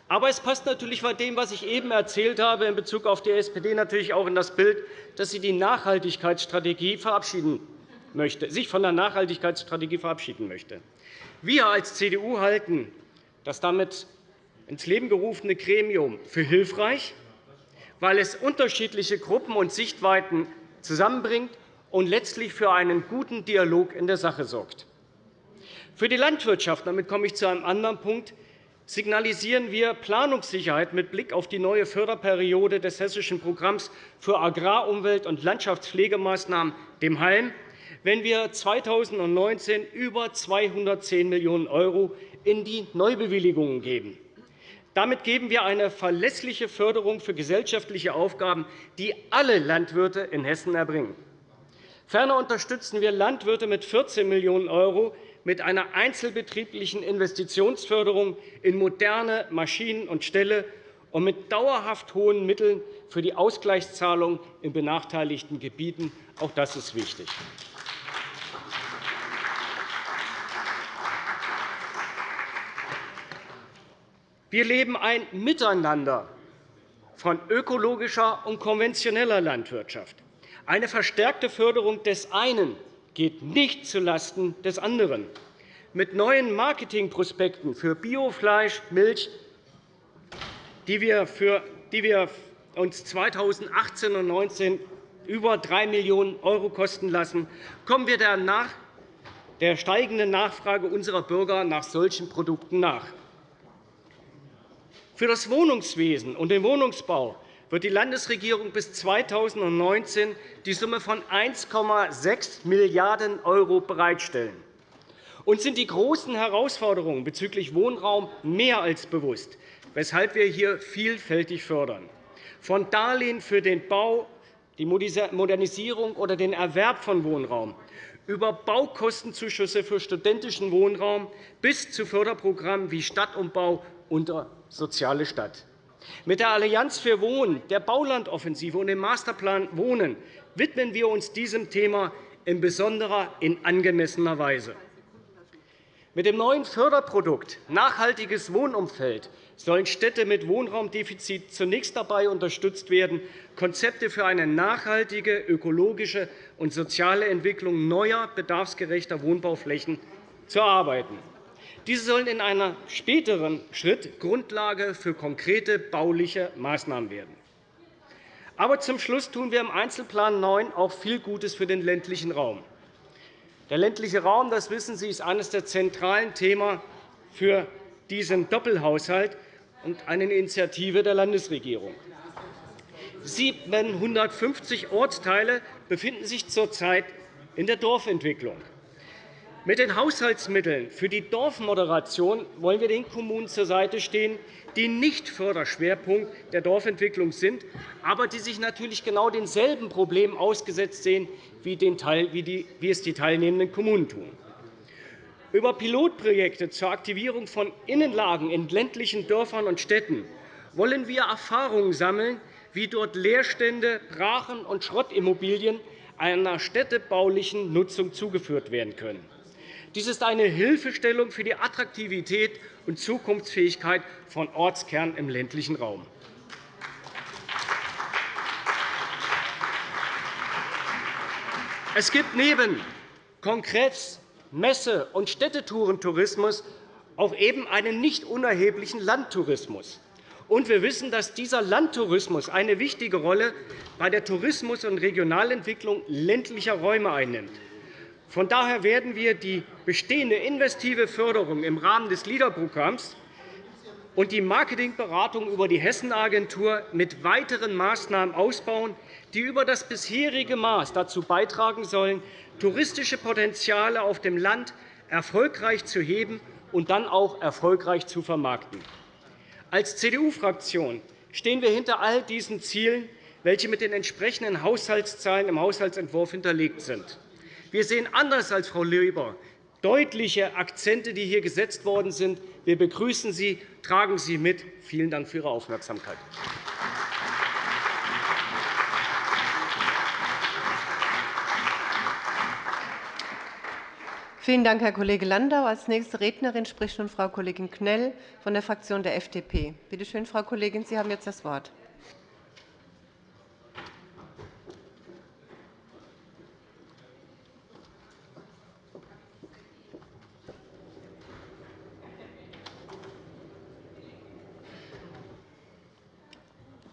Aber es passt natürlich bei dem, was ich eben erzählt habe, in Bezug auf die SPD natürlich auch in das Bild, dass sie die Nachhaltigkeitsstrategie verabschieden möchte, sich von der Nachhaltigkeitsstrategie verabschieden möchte. Wir als CDU halten das damit ins Leben gerufene Gremium für hilfreich, weil es unterschiedliche Gruppen und Sichtweiten zusammenbringt und letztlich für einen guten Dialog in der Sache sorgt. Für die Landwirtschaft, damit komme ich zu einem anderen Punkt, signalisieren wir Planungssicherheit mit Blick auf die neue Förderperiode des Hessischen Programms für Agrar-, Umwelt- und Landschaftspflegemaßnahmen, dem HALM, wenn wir 2019 über 210 Millionen € in die Neubewilligungen geben. Damit geben wir eine verlässliche Förderung für gesellschaftliche Aufgaben, die alle Landwirte in Hessen erbringen. Ferner unterstützen wir Landwirte mit 14 Millionen € mit einer einzelbetrieblichen Investitionsförderung in moderne Maschinen und Ställe und mit dauerhaft hohen Mitteln für die Ausgleichszahlung in benachteiligten Gebieten. Auch das ist wichtig. Wir leben ein Miteinander von ökologischer und konventioneller Landwirtschaft. Eine verstärkte Förderung des einen geht nicht zulasten des anderen. Mit neuen Marketingprospekten für Biofleisch, Milch, die wir, für, die wir uns 2018 und 2019 über 3 Millionen € kosten lassen, kommen wir der, nach, der steigenden Nachfrage unserer Bürger nach solchen Produkten nach. Für das Wohnungswesen und den Wohnungsbau wird die Landesregierung bis 2019 die Summe von 1,6 Milliarden € bereitstellen. Uns sind die großen Herausforderungen bezüglich Wohnraum mehr als bewusst, weshalb wir hier vielfältig fördern. Von Darlehen für den Bau, die Modernisierung oder den Erwerb von Wohnraum über Baukostenzuschüsse für studentischen Wohnraum bis zu Förderprogrammen wie Stadtumbau und Soziale Stadt. Mit der Allianz für Wohnen, der Baulandoffensive und dem Masterplan Wohnen widmen wir uns diesem Thema in besonderer, in angemessener Weise. Mit dem neuen Förderprodukt Nachhaltiges Wohnumfeld sollen Städte mit Wohnraumdefizit zunächst dabei unterstützt werden, Konzepte für eine nachhaltige, ökologische und soziale Entwicklung neuer, bedarfsgerechter Wohnbauflächen zu erarbeiten. Diese sollen in einem späteren Schritt Grundlage für konkrete bauliche Maßnahmen werden. Aber zum Schluss tun wir im Einzelplan 9 auch viel Gutes für den ländlichen Raum. Der ländliche Raum, das wissen Sie, ist eines der zentralen Themen für diesen Doppelhaushalt und eine Initiative der Landesregierung. 750 Ortsteile befinden sich zurzeit in der Dorfentwicklung. Mit den Haushaltsmitteln für die Dorfmoderation wollen wir den Kommunen zur Seite stehen, die nicht Förderschwerpunkt der Dorfentwicklung sind, aber die sich natürlich genau denselben Problemen ausgesetzt sehen, wie es die teilnehmenden Kommunen tun. Über Pilotprojekte zur Aktivierung von Innenlagen in ländlichen Dörfern und Städten wollen wir Erfahrungen sammeln, wie dort Leerstände, Brachen und Schrottimmobilien einer städtebaulichen Nutzung zugeführt werden können. Dies ist eine Hilfestellung für die Attraktivität und Zukunftsfähigkeit von Ortskernen im ländlichen Raum. Es gibt neben Kongress-, Messe- und Städtetouren-Tourismus auch eben einen nicht unerheblichen Landtourismus. Und wir wissen, dass dieser Landtourismus eine wichtige Rolle bei der Tourismus- und Regionalentwicklung ländlicher Räume einnimmt. Von daher werden wir die bestehende investive Förderung im Rahmen des LEADER-Programms und die Marketingberatung über die Hessenagentur mit weiteren Maßnahmen ausbauen, die über das bisherige Maß dazu beitragen sollen, touristische Potenziale auf dem Land erfolgreich zu heben und dann auch erfolgreich zu vermarkten. Als CDU-Fraktion stehen wir hinter all diesen Zielen, welche mit den entsprechenden Haushaltszahlen im Haushaltsentwurf hinterlegt sind. Wir sehen anders als Frau Leber deutliche Akzente, die hier gesetzt worden sind. Wir begrüßen sie. Tragen Sie mit. Vielen Dank für Ihre Aufmerksamkeit. Vielen Dank, Herr Kollege Landau. – Als nächste Rednerin spricht nun Frau Kollegin Knell von der Fraktion der FDP. Bitte schön, Frau Kollegin, Sie haben jetzt das Wort.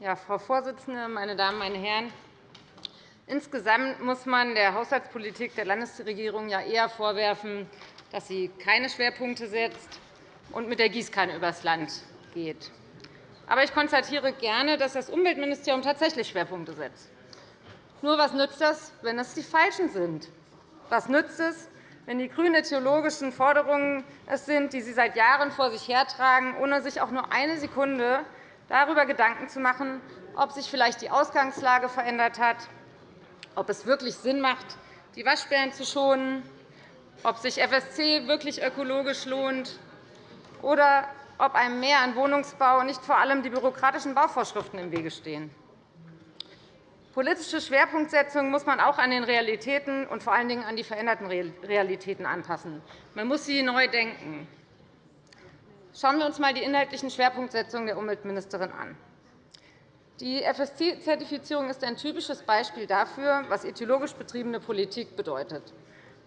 Ja, Frau Vorsitzende, meine Damen, meine Herren! Insgesamt muss man der Haushaltspolitik der Landesregierung ja eher vorwerfen, dass sie keine Schwerpunkte setzt und mit der Gießkanne übers Land geht. Aber ich konstatiere gerne, dass das Umweltministerium tatsächlich Schwerpunkte setzt. Nur was nützt das, wenn es die falschen sind? Was nützt es, wenn die grünen theologischen Forderungen es sind, die Sie seit Jahren vor sich hertragen, ohne sich auch nur eine Sekunde darüber Gedanken zu machen, ob sich vielleicht die Ausgangslage verändert hat, ob es wirklich Sinn macht, die Waschbären zu schonen, ob sich FSC wirklich ökologisch lohnt oder ob einem Mehr an Wohnungsbau nicht vor allem die bürokratischen Bauvorschriften im Wege stehen. Politische Schwerpunktsetzung muss man auch an den Realitäten und vor allen Dingen an die veränderten Realitäten anpassen. Man muss sie neu denken. Schauen wir uns einmal die inhaltlichen Schwerpunktsetzungen der Umweltministerin an. Die FSC-Zertifizierung ist ein typisches Beispiel dafür, was ideologisch betriebene Politik bedeutet.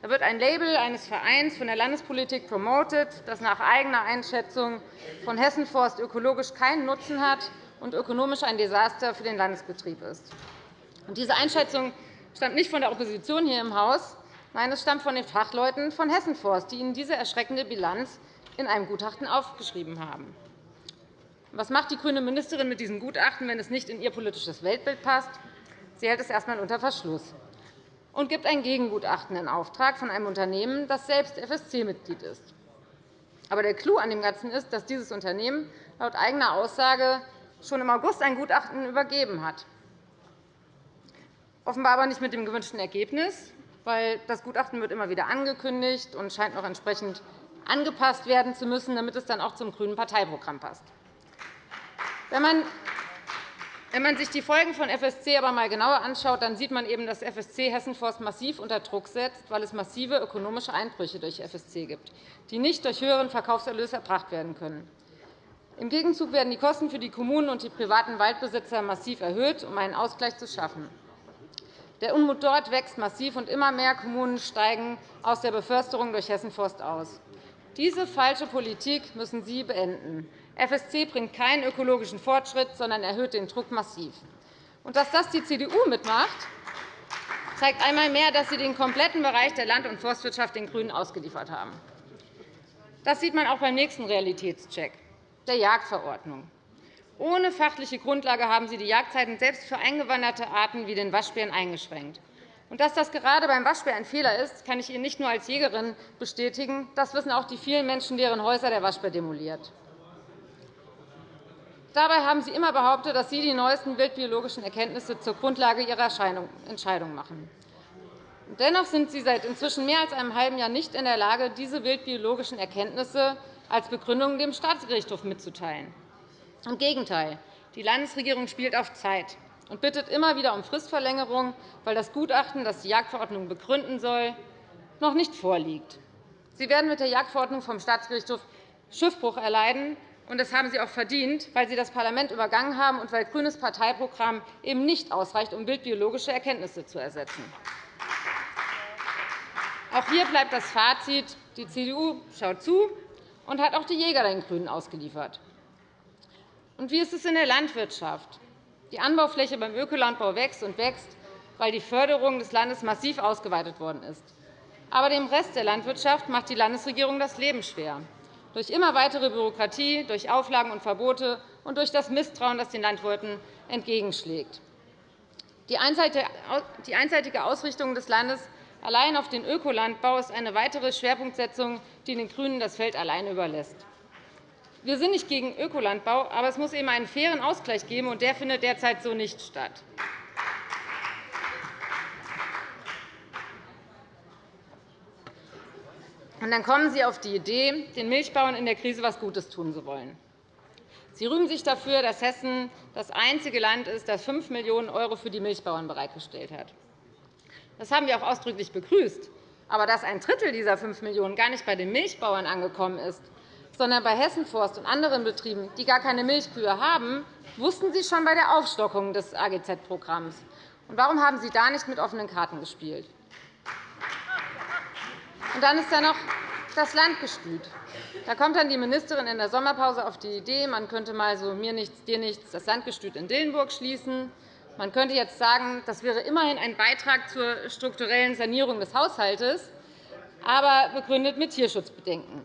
Da wird ein Label eines Vereins von der Landespolitik promotet, das nach eigener Einschätzung von Hessenforst ökologisch keinen Nutzen hat und ökonomisch ein Desaster für den Landesbetrieb ist. Diese Einschätzung stammt nicht von der Opposition hier im Haus. Nein, es stammt von den Fachleuten von Hessenforst, die Ihnen diese erschreckende Bilanz in einem Gutachten aufgeschrieben haben. Was macht die grüne Ministerin mit diesem Gutachten, wenn es nicht in ihr politisches Weltbild passt? Sie hält es erst einmal unter Verschluss und gibt ein Gegengutachten in Auftrag von einem Unternehmen, das selbst FSC-Mitglied ist. Aber der Clou an dem Ganzen ist, dass dieses Unternehmen laut eigener Aussage schon im August ein Gutachten übergeben hat. Offenbar aber nicht mit dem gewünschten Ergebnis, weil das Gutachten wird immer wieder angekündigt und scheint noch entsprechend angepasst werden zu müssen, damit es dann auch zum grünen Parteiprogramm passt. Wenn man sich die Folgen von FSC aber einmal genauer anschaut, dann sieht man eben, dass FSC Hessenforst massiv unter Druck setzt, weil es massive ökonomische Einbrüche durch FSC gibt, die nicht durch höheren Verkaufserlös erbracht werden können. Im Gegenzug werden die Kosten für die Kommunen und die privaten Waldbesitzer massiv erhöht, um einen Ausgleich zu schaffen. Der Unmut dort wächst massiv, und immer mehr Kommunen steigen aus der Beförsterung durch Hessenforst aus. Diese falsche Politik müssen Sie beenden. FSC bringt keinen ökologischen Fortschritt, sondern erhöht den Druck massiv. Und dass das die CDU mitmacht, zeigt einmal mehr, dass Sie den kompletten Bereich der Land- und Forstwirtschaft den GRÜNEN ausgeliefert haben. Das sieht man auch beim nächsten Realitätscheck, der Jagdverordnung. Ohne fachliche Grundlage haben Sie die Jagdzeiten selbst für eingewanderte Arten wie den Waschbären eingeschränkt. Und dass das gerade beim Waschbär ein Fehler ist, kann ich Ihnen nicht nur als Jägerin bestätigen. Das wissen auch die vielen Menschen, deren Häuser der Waschbär demoliert. Dabei haben Sie immer behauptet, dass Sie die neuesten wildbiologischen Erkenntnisse zur Grundlage Ihrer Entscheidung machen. Dennoch sind Sie seit inzwischen mehr als einem halben Jahr nicht in der Lage, diese wildbiologischen Erkenntnisse als Begründung dem Staatsgerichtshof mitzuteilen. Im Gegenteil. Die Landesregierung spielt auf Zeit und bittet immer wieder um Fristverlängerung, weil das Gutachten, das die Jagdverordnung begründen soll, noch nicht vorliegt. Sie werden mit der Jagdverordnung vom Staatsgerichtshof Schiffbruch erleiden, und das haben Sie auch verdient, weil Sie das Parlament übergangen haben und weil grünes Parteiprogramm eben nicht ausreicht, um wildbiologische Erkenntnisse zu ersetzen. Auch hier bleibt das Fazit. Die CDU schaut zu und hat auch die Jäger den GRÜNEN ausgeliefert. Und wie ist es in der Landwirtschaft? Die Anbaufläche beim Ökolandbau wächst und wächst, weil die Förderung des Landes massiv ausgeweitet worden ist. Aber dem Rest der Landwirtschaft macht die Landesregierung das Leben schwer durch immer weitere Bürokratie, durch Auflagen und Verbote und durch das Misstrauen, das den Landwirten entgegenschlägt. Die einseitige Ausrichtung des Landes allein auf den Ökolandbau ist eine weitere Schwerpunktsetzung, die den GRÜNEN das Feld allein überlässt. Wir sind nicht gegen Ökolandbau, aber es muss eben einen fairen Ausgleich geben, und der findet derzeit so nicht statt. Und dann kommen Sie auf die Idee, den Milchbauern in der Krise etwas Gutes tun zu wollen. Sie rühmen sich dafür, dass Hessen das einzige Land ist, das 5 Millionen € für die Milchbauern bereitgestellt hat. Das haben wir auch ausdrücklich begrüßt. Aber dass ein Drittel dieser 5 Millionen € gar nicht bei den Milchbauern angekommen ist, sondern bei Hessenforst und anderen Betrieben, die gar keine Milchkühe haben, wussten Sie schon bei der Aufstockung des AGZ-Programms. Warum haben Sie da nicht mit offenen Karten gespielt? Und dann ist da noch das Landgestüt. Da kommt dann die Ministerin in der Sommerpause auf die Idee, man könnte mal so mir nichts, dir nichts das Landgestüt in Dillenburg schließen. Man könnte jetzt sagen, das wäre immerhin ein Beitrag zur strukturellen Sanierung des Haushalts, aber begründet mit Tierschutzbedenken.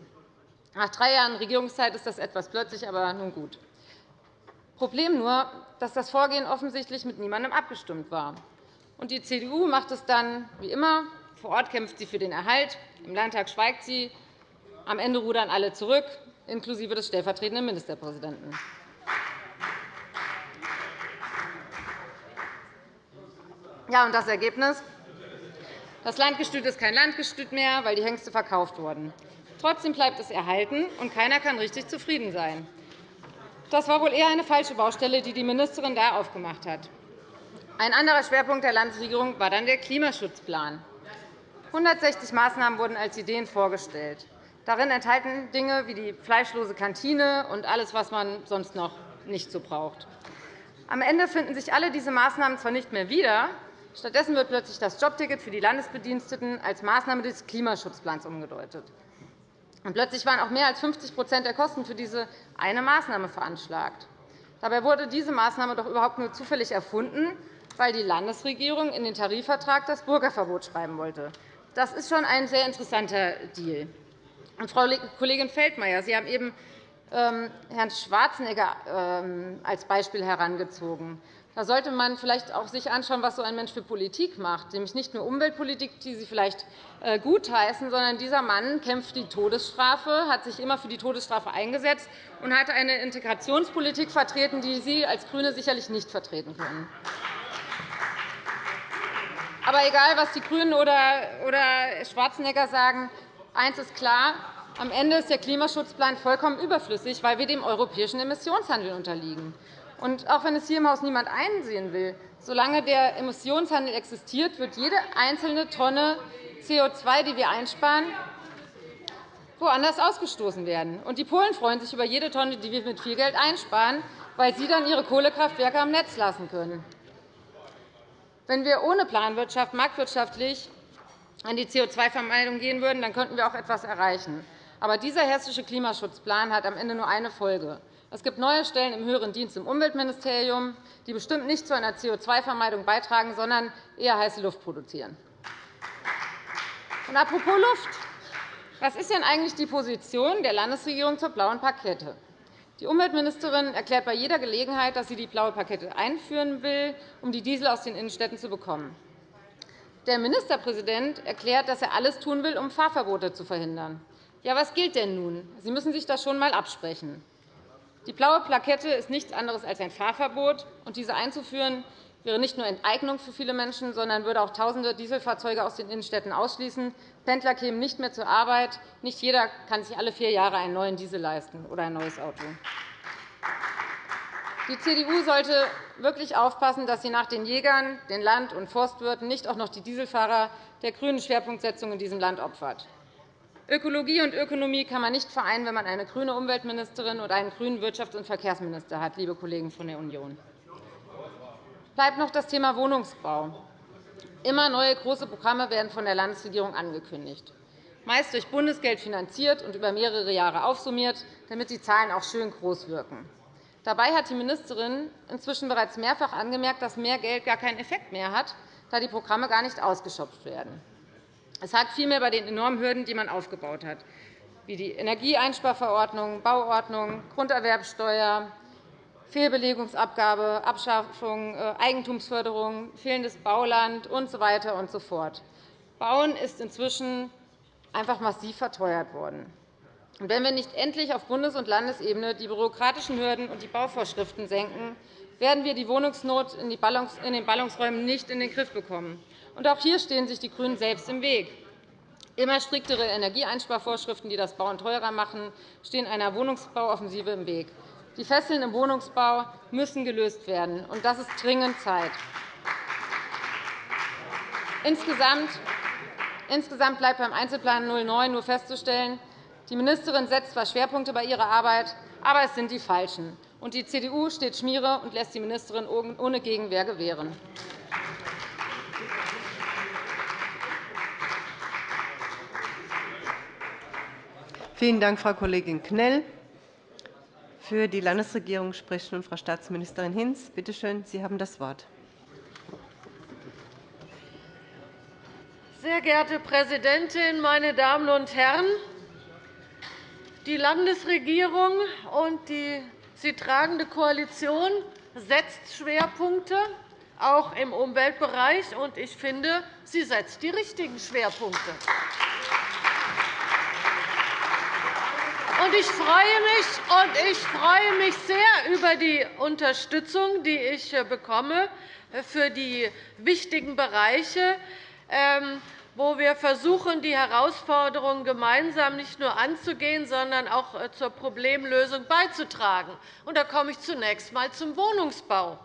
Nach drei Jahren Regierungszeit ist das etwas plötzlich, aber nun gut. Problem nur, dass das Vorgehen offensichtlich mit niemandem abgestimmt war. Und die CDU macht es dann wie immer vor Ort kämpft sie für den Erhalt, im Landtag schweigt sie. Am Ende rudern alle zurück, inklusive des stellvertretenden Ministerpräsidenten. Ja, und das Ergebnis? Das Landgestüt ist kein Landgestüt mehr, weil die Hengste verkauft wurden. Trotzdem bleibt es erhalten, und keiner kann richtig zufrieden sein. Das war wohl eher eine falsche Baustelle, die die Ministerin da aufgemacht hat. Ein anderer Schwerpunkt der Landesregierung war dann der Klimaschutzplan. 160 Maßnahmen wurden als Ideen vorgestellt. Darin enthalten Dinge wie die fleischlose Kantine und alles, was man sonst noch nicht so braucht. Am Ende finden sich alle diese Maßnahmen zwar nicht mehr wieder, stattdessen wird plötzlich das Jobticket für die Landesbediensteten als Maßnahme des Klimaschutzplans umgedeutet. Und plötzlich waren auch mehr als 50% der Kosten für diese eine Maßnahme veranschlagt. Dabei wurde diese Maßnahme doch überhaupt nur zufällig erfunden, weil die Landesregierung in den Tarifvertrag das Bürgerverbot schreiben wollte. Das ist schon ein sehr interessanter Deal. Und, Frau Kollegin Feldmayer, Sie haben eben ähm, Herrn Schwarzenegger ähm, als Beispiel herangezogen. Da sollte man vielleicht auch sich anschauen, was so ein Mensch für Politik macht, nämlich nicht nur Umweltpolitik, die Sie vielleicht äh, gutheißen, sondern dieser Mann kämpft die Todesstrafe, hat sich immer für die Todesstrafe eingesetzt und hat eine Integrationspolitik vertreten, die Sie als GRÜNE sicherlich nicht vertreten können. Aber egal, was die GRÜNEN oder Schwarzenegger sagen, eines ist klar. Am Ende ist der Klimaschutzplan vollkommen überflüssig, weil wir dem europäischen Emissionshandel unterliegen. Und auch wenn es hier im Haus niemand einsehen will, solange der Emissionshandel existiert, wird jede einzelne Tonne CO2, die wir einsparen, woanders ausgestoßen werden. Und die Polen freuen sich über jede Tonne, die wir mit viel Geld einsparen, weil sie dann ihre Kohlekraftwerke am Netz lassen können. Wenn wir ohne Planwirtschaft marktwirtschaftlich an die CO2-Vermeidung gehen würden, dann könnten wir auch etwas erreichen. Aber dieser hessische Klimaschutzplan hat am Ende nur eine Folge. Es gibt neue Stellen im höheren Dienst im Umweltministerium, die bestimmt nicht zu einer CO2-Vermeidung beitragen, sondern eher heiße Luft produzieren. Und apropos Luft. Was ist denn eigentlich die Position der Landesregierung zur blauen Parkette? Die Umweltministerin erklärt bei jeder Gelegenheit, dass sie die blaue Parkette einführen will, um die Diesel aus den Innenstädten zu bekommen. Der Ministerpräsident erklärt, dass er alles tun will, um Fahrverbote zu verhindern. Ja, was gilt denn nun? Sie müssen sich das schon einmal absprechen. Die blaue Plakette ist nichts anderes als ein Fahrverbot. und Diese einzuführen wäre nicht nur Enteignung für viele Menschen, sondern würde auch Tausende Dieselfahrzeuge aus den Innenstädten ausschließen. Pendler kämen nicht mehr zur Arbeit. Nicht jeder kann sich alle vier Jahre einen neuen Diesel leisten oder ein neues Auto. Die CDU sollte wirklich aufpassen, dass sie nach den Jägern, den Land- und Forstwirten nicht auch noch die Dieselfahrer der grünen Schwerpunktsetzung in diesem Land opfert. Ökologie und Ökonomie kann man nicht vereinen, wenn man eine grüne Umweltministerin und einen grünen Wirtschafts- und Verkehrsminister hat, liebe Kollegen von der Union. Bleibt noch das Thema Wohnungsbau. Immer neue große Programme werden von der Landesregierung angekündigt, meist durch Bundesgeld finanziert und über mehrere Jahre aufsummiert, damit die Zahlen auch schön groß wirken. Dabei hat die Ministerin inzwischen bereits mehrfach angemerkt, dass mehr Geld gar keinen Effekt mehr hat, da die Programme gar nicht ausgeschöpft werden. Es hakt vielmehr bei den enormen Hürden, die man aufgebaut hat, wie die Energieeinsparverordnung, Bauordnung, Grunderwerbsteuer, Fehlbelegungsabgabe, Abschaffung äh, Eigentumsförderung, fehlendes Bauland usw. So und so fort. Bauen ist inzwischen einfach massiv verteuert worden. wenn wir nicht endlich auf Bundes- und Landesebene die bürokratischen Hürden und die Bauvorschriften senken, werden wir die Wohnungsnot in den Ballungsräumen nicht in den Griff bekommen. Und auch hier stehen sich die GRÜNEN selbst im Weg. Immer striktere Energieeinsparvorschriften, die das Bauen teurer machen, stehen einer Wohnungsbauoffensive im Weg. Die Fesseln im Wohnungsbau müssen gelöst werden, und das ist dringend Zeit. Insgesamt bleibt beim Einzelplan 09 nur festzustellen, die Ministerin setzt zwar Schwerpunkte bei ihrer Arbeit, aber es sind die falschen. Und die CDU steht Schmiere und lässt die Ministerin ohne Gegenwehr gewähren. Vielen Dank, Frau Kollegin Knell. Für die Landesregierung spricht nun Frau Staatsministerin Hinz. Bitte schön, Sie haben das Wort. Sehr geehrte Präsidentin, meine Damen und Herren! Die Landesregierung und die sie tragende Koalition setzt Schwerpunkte, auch im Umweltbereich. Ich finde, sie setzt die richtigen Schwerpunkte. Ich freue, mich, und ich freue mich sehr über die Unterstützung, die ich äh, bekomme für die wichtigen Bereiche, ähm, wo wir versuchen, die Herausforderungen gemeinsam nicht nur anzugehen, sondern auch äh, zur Problemlösung beizutragen. Da komme ich zunächst einmal zum Wohnungsbau.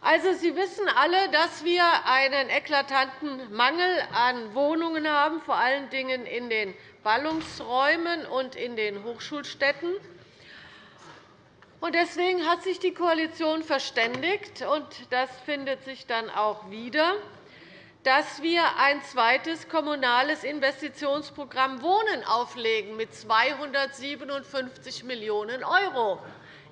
Also, Sie wissen alle, dass wir einen eklatanten Mangel an Wohnungen haben, vor allen Dingen in den Ballungsräumen und in den Hochschulstädten. Deswegen hat sich die Koalition verständigt, und das findet sich dann auch wieder, dass wir ein zweites kommunales Investitionsprogramm Wohnen auflegen mit 257 Millionen €.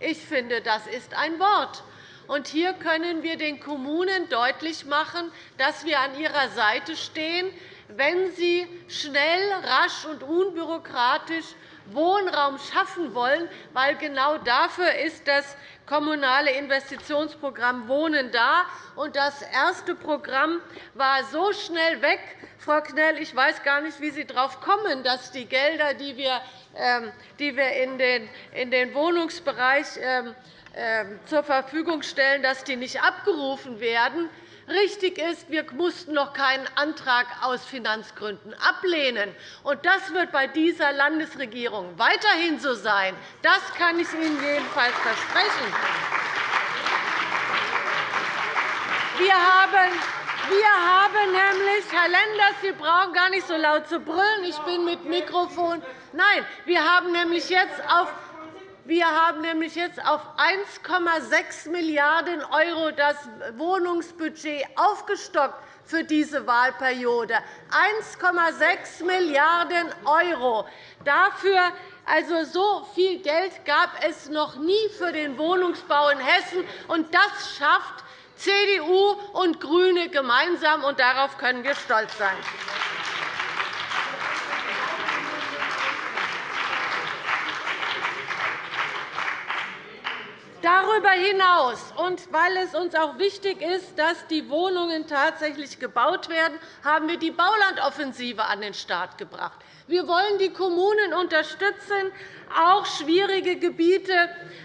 Ich finde, das ist ein Wort. Und hier können wir den Kommunen deutlich machen, dass wir an ihrer Seite stehen, wenn sie schnell, rasch und unbürokratisch Wohnraum schaffen wollen, weil genau dafür ist das kommunale Investitionsprogramm Wohnen da. Und das erste Programm war so schnell weg, Frau Knell, ich weiß gar nicht, wie Sie darauf kommen, dass die Gelder, die wir ähm, in den Wohnungsbereich ähm, ähm, zur Verfügung stellen, dass die nicht abgerufen werden. Richtig ist, wir mussten noch keinen Antrag aus Finanzgründen ablehnen. Und das wird bei dieser Landesregierung weiterhin so sein. Das kann ich Ihnen jedenfalls versprechen. Wir haben wir haben nämlich, Herr Lenders, Sie brauchen gar nicht so laut zu brüllen. Ich bin mit Mikrofon. Nein, wir haben nämlich jetzt auf wir haben nämlich jetzt auf 1,6 Milliarden € das Wohnungsbudget aufgestockt für diese Wahlperiode. 1,6 Milliarden €. Dafür also, so viel Geld gab es noch nie für den Wohnungsbau in Hessen. Und das schafft CDU und GRÜNE gemeinsam, und darauf können wir stolz sein. Darüber hinaus, und weil es uns auch wichtig ist, dass die Wohnungen tatsächlich gebaut werden, haben wir die Baulandoffensive an den Start gebracht. Wir wollen die Kommunen unterstützen, auch schwierige Gebiete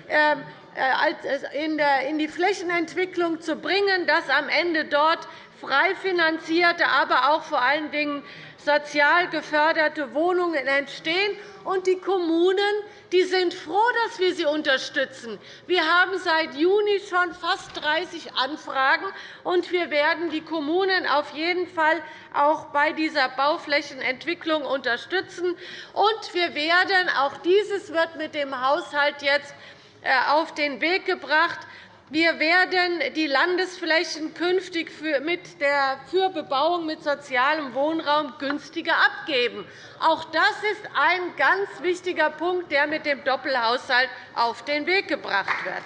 ähm, äh, in die Flächenentwicklung zu bringen, dass am Ende dort frei finanzierte, aber auch vor allen Dingen sozial geförderte Wohnungen entstehen. Und die Kommunen die sind froh, dass wir sie unterstützen. Wir haben seit Juni schon fast 30 Anfragen, und wir werden die Kommunen auf jeden Fall auch bei dieser Bauflächenentwicklung unterstützen. Und wir werden, auch dieses wird mit dem Haushalt jetzt äh, auf den Weg gebracht, wir werden die Landesflächen künftig für, mit der, für Bebauung mit sozialem Wohnraum günstiger abgeben. Auch das ist ein ganz wichtiger Punkt, der mit dem Doppelhaushalt auf den Weg gebracht wird.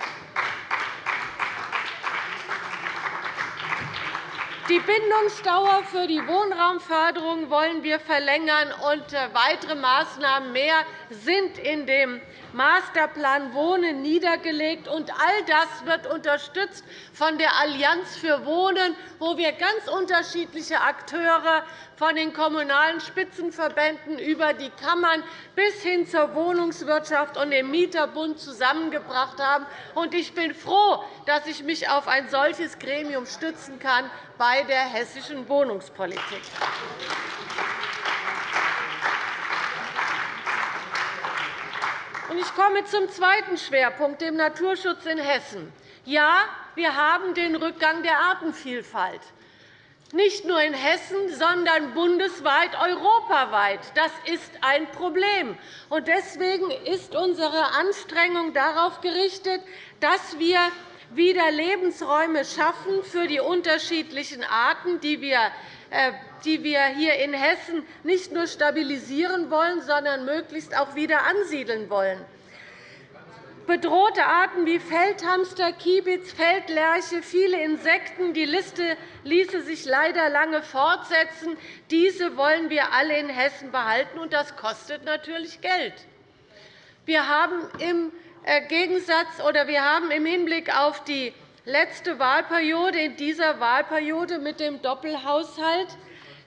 Die Bindungsdauer für die Wohnraumförderung wollen wir verlängern, und weitere Maßnahmen mehr sind in dem Masterplan Wohnen niedergelegt. Und all das wird unterstützt von der Allianz für Wohnen, wo wir ganz unterschiedliche Akteure von den kommunalen Spitzenverbänden über die Kammern bis hin zur Wohnungswirtschaft und dem Mieterbund zusammengebracht haben. Ich bin froh, dass ich mich auf ein solches Gremium stützen kann bei der hessischen Wohnungspolitik. Ich komme zum zweiten Schwerpunkt, dem Naturschutz in Hessen. Ja, wir haben den Rückgang der Artenvielfalt nicht nur in Hessen, sondern bundesweit, europaweit. Das ist ein Problem. Deswegen ist unsere Anstrengung darauf gerichtet, dass wir wieder Lebensräume schaffen für die unterschiedlichen Arten, die wir die wir hier in Hessen nicht nur stabilisieren wollen, sondern möglichst auch wieder ansiedeln wollen. Bedrohte Arten wie Feldhamster, Kiebitz, Feldlerche, viele Insekten, die Liste ließe sich leider lange fortsetzen. Diese wollen wir alle in Hessen behalten, und das kostet natürlich Geld. Wir haben im äh, Gegensatz oder wir haben im Hinblick auf die letzte Wahlperiode in dieser Wahlperiode mit dem Doppelhaushalt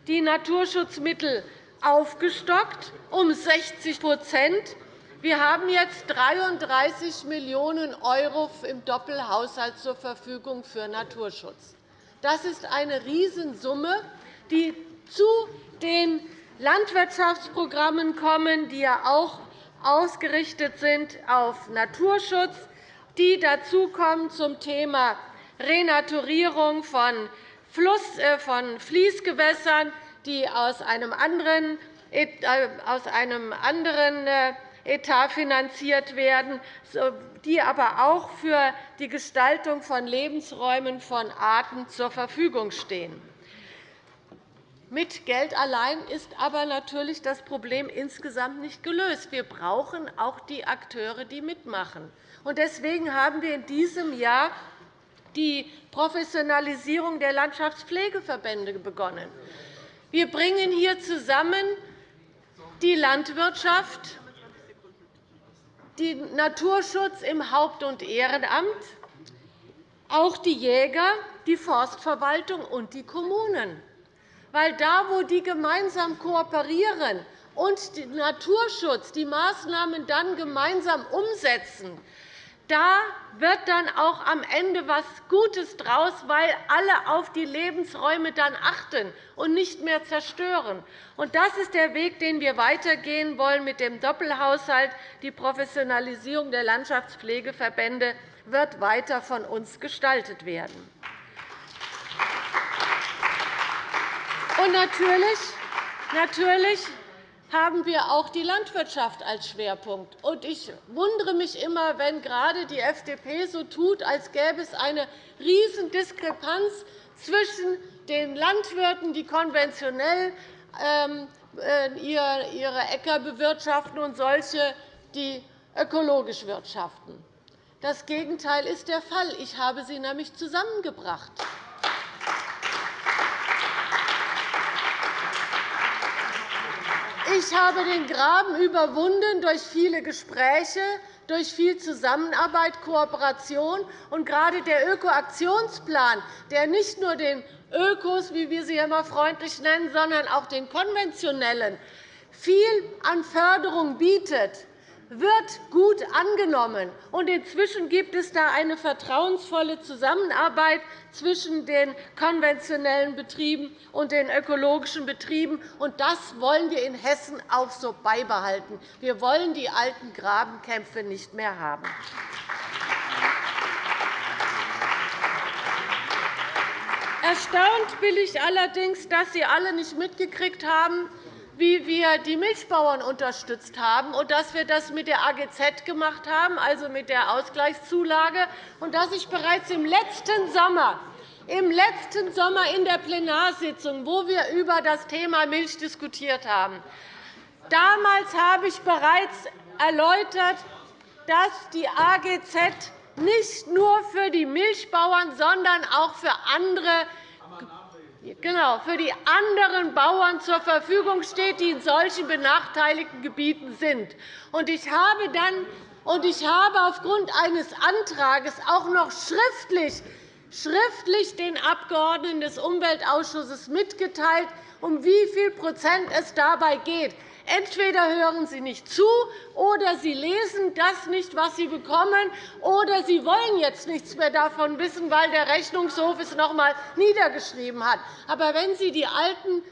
die Naturschutzmittel aufgestockt um 60% wir haben jetzt 33 Millionen € im Doppelhaushalt zur Verfügung für Naturschutz. Das ist eine Riesensumme, die zu den Landwirtschaftsprogrammen kommen, die ja auch ausgerichtet sind auf Naturschutz, die dazukommen zum Thema Renaturierung von, Fluss, äh, von Fließgewässern, die aus einem anderen, äh, aus einem anderen äh, Etat finanziert werden, die aber auch für die Gestaltung von Lebensräumen von Arten zur Verfügung stehen. Mit Geld allein ist aber natürlich das Problem insgesamt nicht gelöst. Wir brauchen auch die Akteure, die mitmachen. Deswegen haben wir in diesem Jahr die Professionalisierung der Landschaftspflegeverbände begonnen. Wir bringen hier zusammen die Landwirtschaft, den Naturschutz im Haupt- und Ehrenamt, auch die Jäger, die Forstverwaltung und die Kommunen. Weil da, wo die gemeinsam kooperieren und den Naturschutz die Maßnahmen dann gemeinsam umsetzen, da wird dann auch am Ende etwas Gutes draus, weil alle auf die Lebensräume dann achten und nicht mehr zerstören. Das ist der Weg, den wir weitergehen wollen mit dem Doppelhaushalt. Die Professionalisierung der Landschaftspflegeverbände wird weiter von uns gestaltet werden. Und natürlich, natürlich haben wir auch die Landwirtschaft als Schwerpunkt. Ich wundere mich immer, wenn gerade die FDP so tut, als gäbe es eine Riesendiskrepanz zwischen den Landwirten, die konventionell ähm, äh, ihre Äcker bewirtschaften, und solche, die ökologisch wirtschaften. Das Gegenteil ist der Fall. Ich habe sie nämlich zusammengebracht. Ich habe den Graben überwunden durch viele Gespräche, durch viel Zusammenarbeit, Kooperation. Und gerade der Ökoaktionsplan, der nicht nur den Ökos, wie wir sie immer freundlich nennen, sondern auch den konventionellen viel an Förderung bietet, wird gut angenommen. Inzwischen gibt es da eine vertrauensvolle Zusammenarbeit zwischen den konventionellen Betrieben und den ökologischen Betrieben. Das wollen wir in Hessen auch so beibehalten. Wir wollen die alten Grabenkämpfe nicht mehr haben. Erstaunt bin ich allerdings, dass Sie alle nicht mitgekriegt haben, wie wir die Milchbauern unterstützt haben und dass wir das mit der AGZ gemacht haben, also mit der Ausgleichszulage, und dass ich bereits im letzten Sommer im letzten Sommer in der Plenarsitzung, wo wir über das Thema Milch diskutiert haben. Damals habe ich bereits erläutert, dass die AGZ nicht nur für die Milchbauern, sondern auch für andere genau, für die anderen Bauern zur Verfügung steht, die in solchen benachteiligten Gebieten sind. Ich habe dann und ich habe aufgrund eines Antrags auch noch schriftlich, schriftlich den Abgeordneten des Umweltausschusses mitgeteilt, um wie viel Prozent es dabei geht. Entweder hören Sie nicht zu, oder Sie lesen das nicht, was Sie bekommen, oder Sie wollen jetzt nichts mehr davon wissen, weil der Rechnungshof es noch einmal niedergeschrieben hat. Aber wenn Sie die alten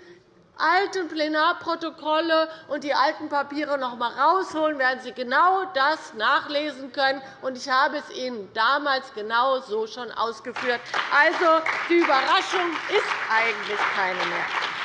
alten Plenarprotokolle und die alten Papiere noch einmal herausholen, werden Sie genau das nachlesen können. Ich habe es Ihnen damals genau so schon ausgeführt. Also, die Überraschung ist eigentlich keine mehr.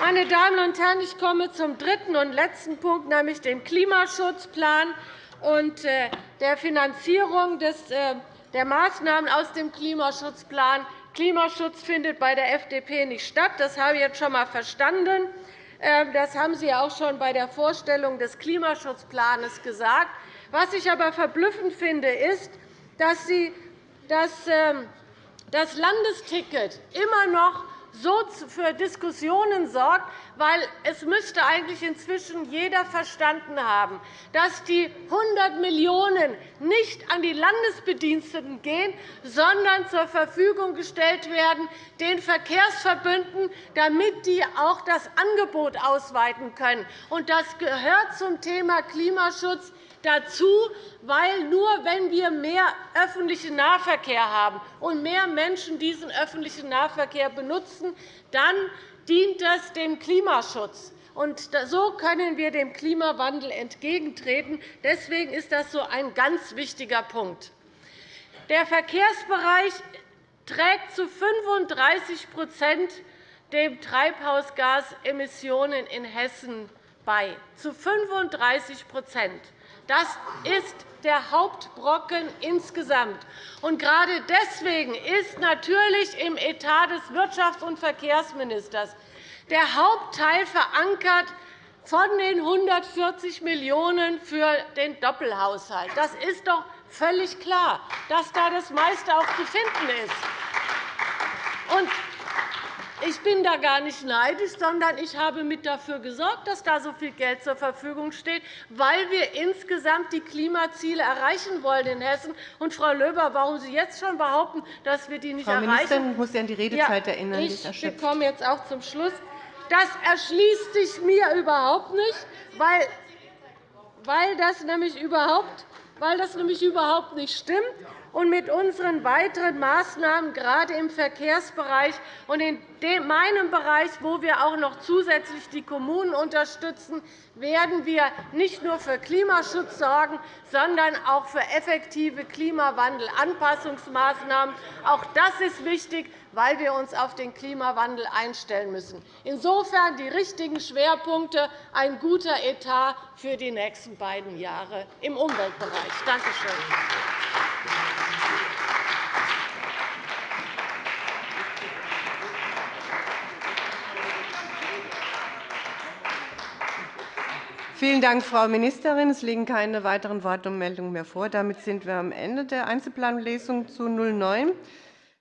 Meine Damen und Herren, ich komme zum dritten und letzten Punkt, nämlich dem Klimaschutzplan und äh, der Finanzierung äh, der Maßnahmen aus dem Klimaschutzplan. Klimaschutz findet bei der FDP nicht statt. Das habe ich jetzt schon einmal verstanden. Ähm, das haben Sie auch schon bei der Vorstellung des Klimaschutzplans gesagt. Was ich aber verblüffend finde, ist, dass Sie das ähm, Landesticket immer noch so für Diskussionen sorgt, weil es müsste eigentlich inzwischen jeder verstanden haben, dass die 100 Millionen € nicht an die Landesbediensteten gehen, sondern zur Verfügung gestellt werden den Verkehrsverbünden, damit die auch das Angebot ausweiten können. Das gehört zum Thema Klimaschutz dazu, weil nur wenn wir mehr öffentlichen Nahverkehr haben und mehr Menschen diesen öffentlichen Nahverkehr benutzen, dann dient das dem Klimaschutz. Und so können wir dem Klimawandel entgegentreten. Deswegen ist das so ein ganz wichtiger Punkt. Der Verkehrsbereich trägt zu 35% den Treibhausgasemissionen in Hessen bei. Zu 35 das ist der Hauptbrocken insgesamt. Und gerade deswegen ist natürlich im Etat des Wirtschafts- und Verkehrsministers der Hauptteil verankert von den 140 Millionen € für den Doppelhaushalt. Das ist doch völlig klar, dass da das meiste auch zu finden ist. Ich bin da gar nicht neidisch, sondern ich habe mit dafür gesorgt, dass da so viel Geld zur Verfügung steht, weil wir insgesamt die Klimaziele erreichen wollen in Hessen. Und, Frau Löber, warum Sie jetzt schon behaupten, dass wir die nicht Frau erreichen? Ministerin, ich muss Sie an die Redezeit ja, erinnern. Ich komme jetzt auch zum Schluss. Das erschließt sich mir überhaupt nicht, weil, weil, das nämlich überhaupt, weil das nämlich überhaupt nicht stimmt und mit unseren weiteren Maßnahmen, gerade im Verkehrsbereich und in meinem Bereich, wo wir auch noch zusätzlich die Kommunen unterstützen, werden wir nicht nur für Klimaschutz sorgen, sondern auch für effektive Klimawandelanpassungsmaßnahmen. Auch das ist wichtig, weil wir uns auf den Klimawandel einstellen müssen. Insofern die richtigen Schwerpunkte, ein guter Etat für die nächsten beiden Jahre im Umweltbereich. Danke schön. Vielen Dank, Frau Ministerin. Es liegen keine weiteren Wortmeldungen mehr vor. Damit sind wir am Ende der Einzelplanlesung zu 09.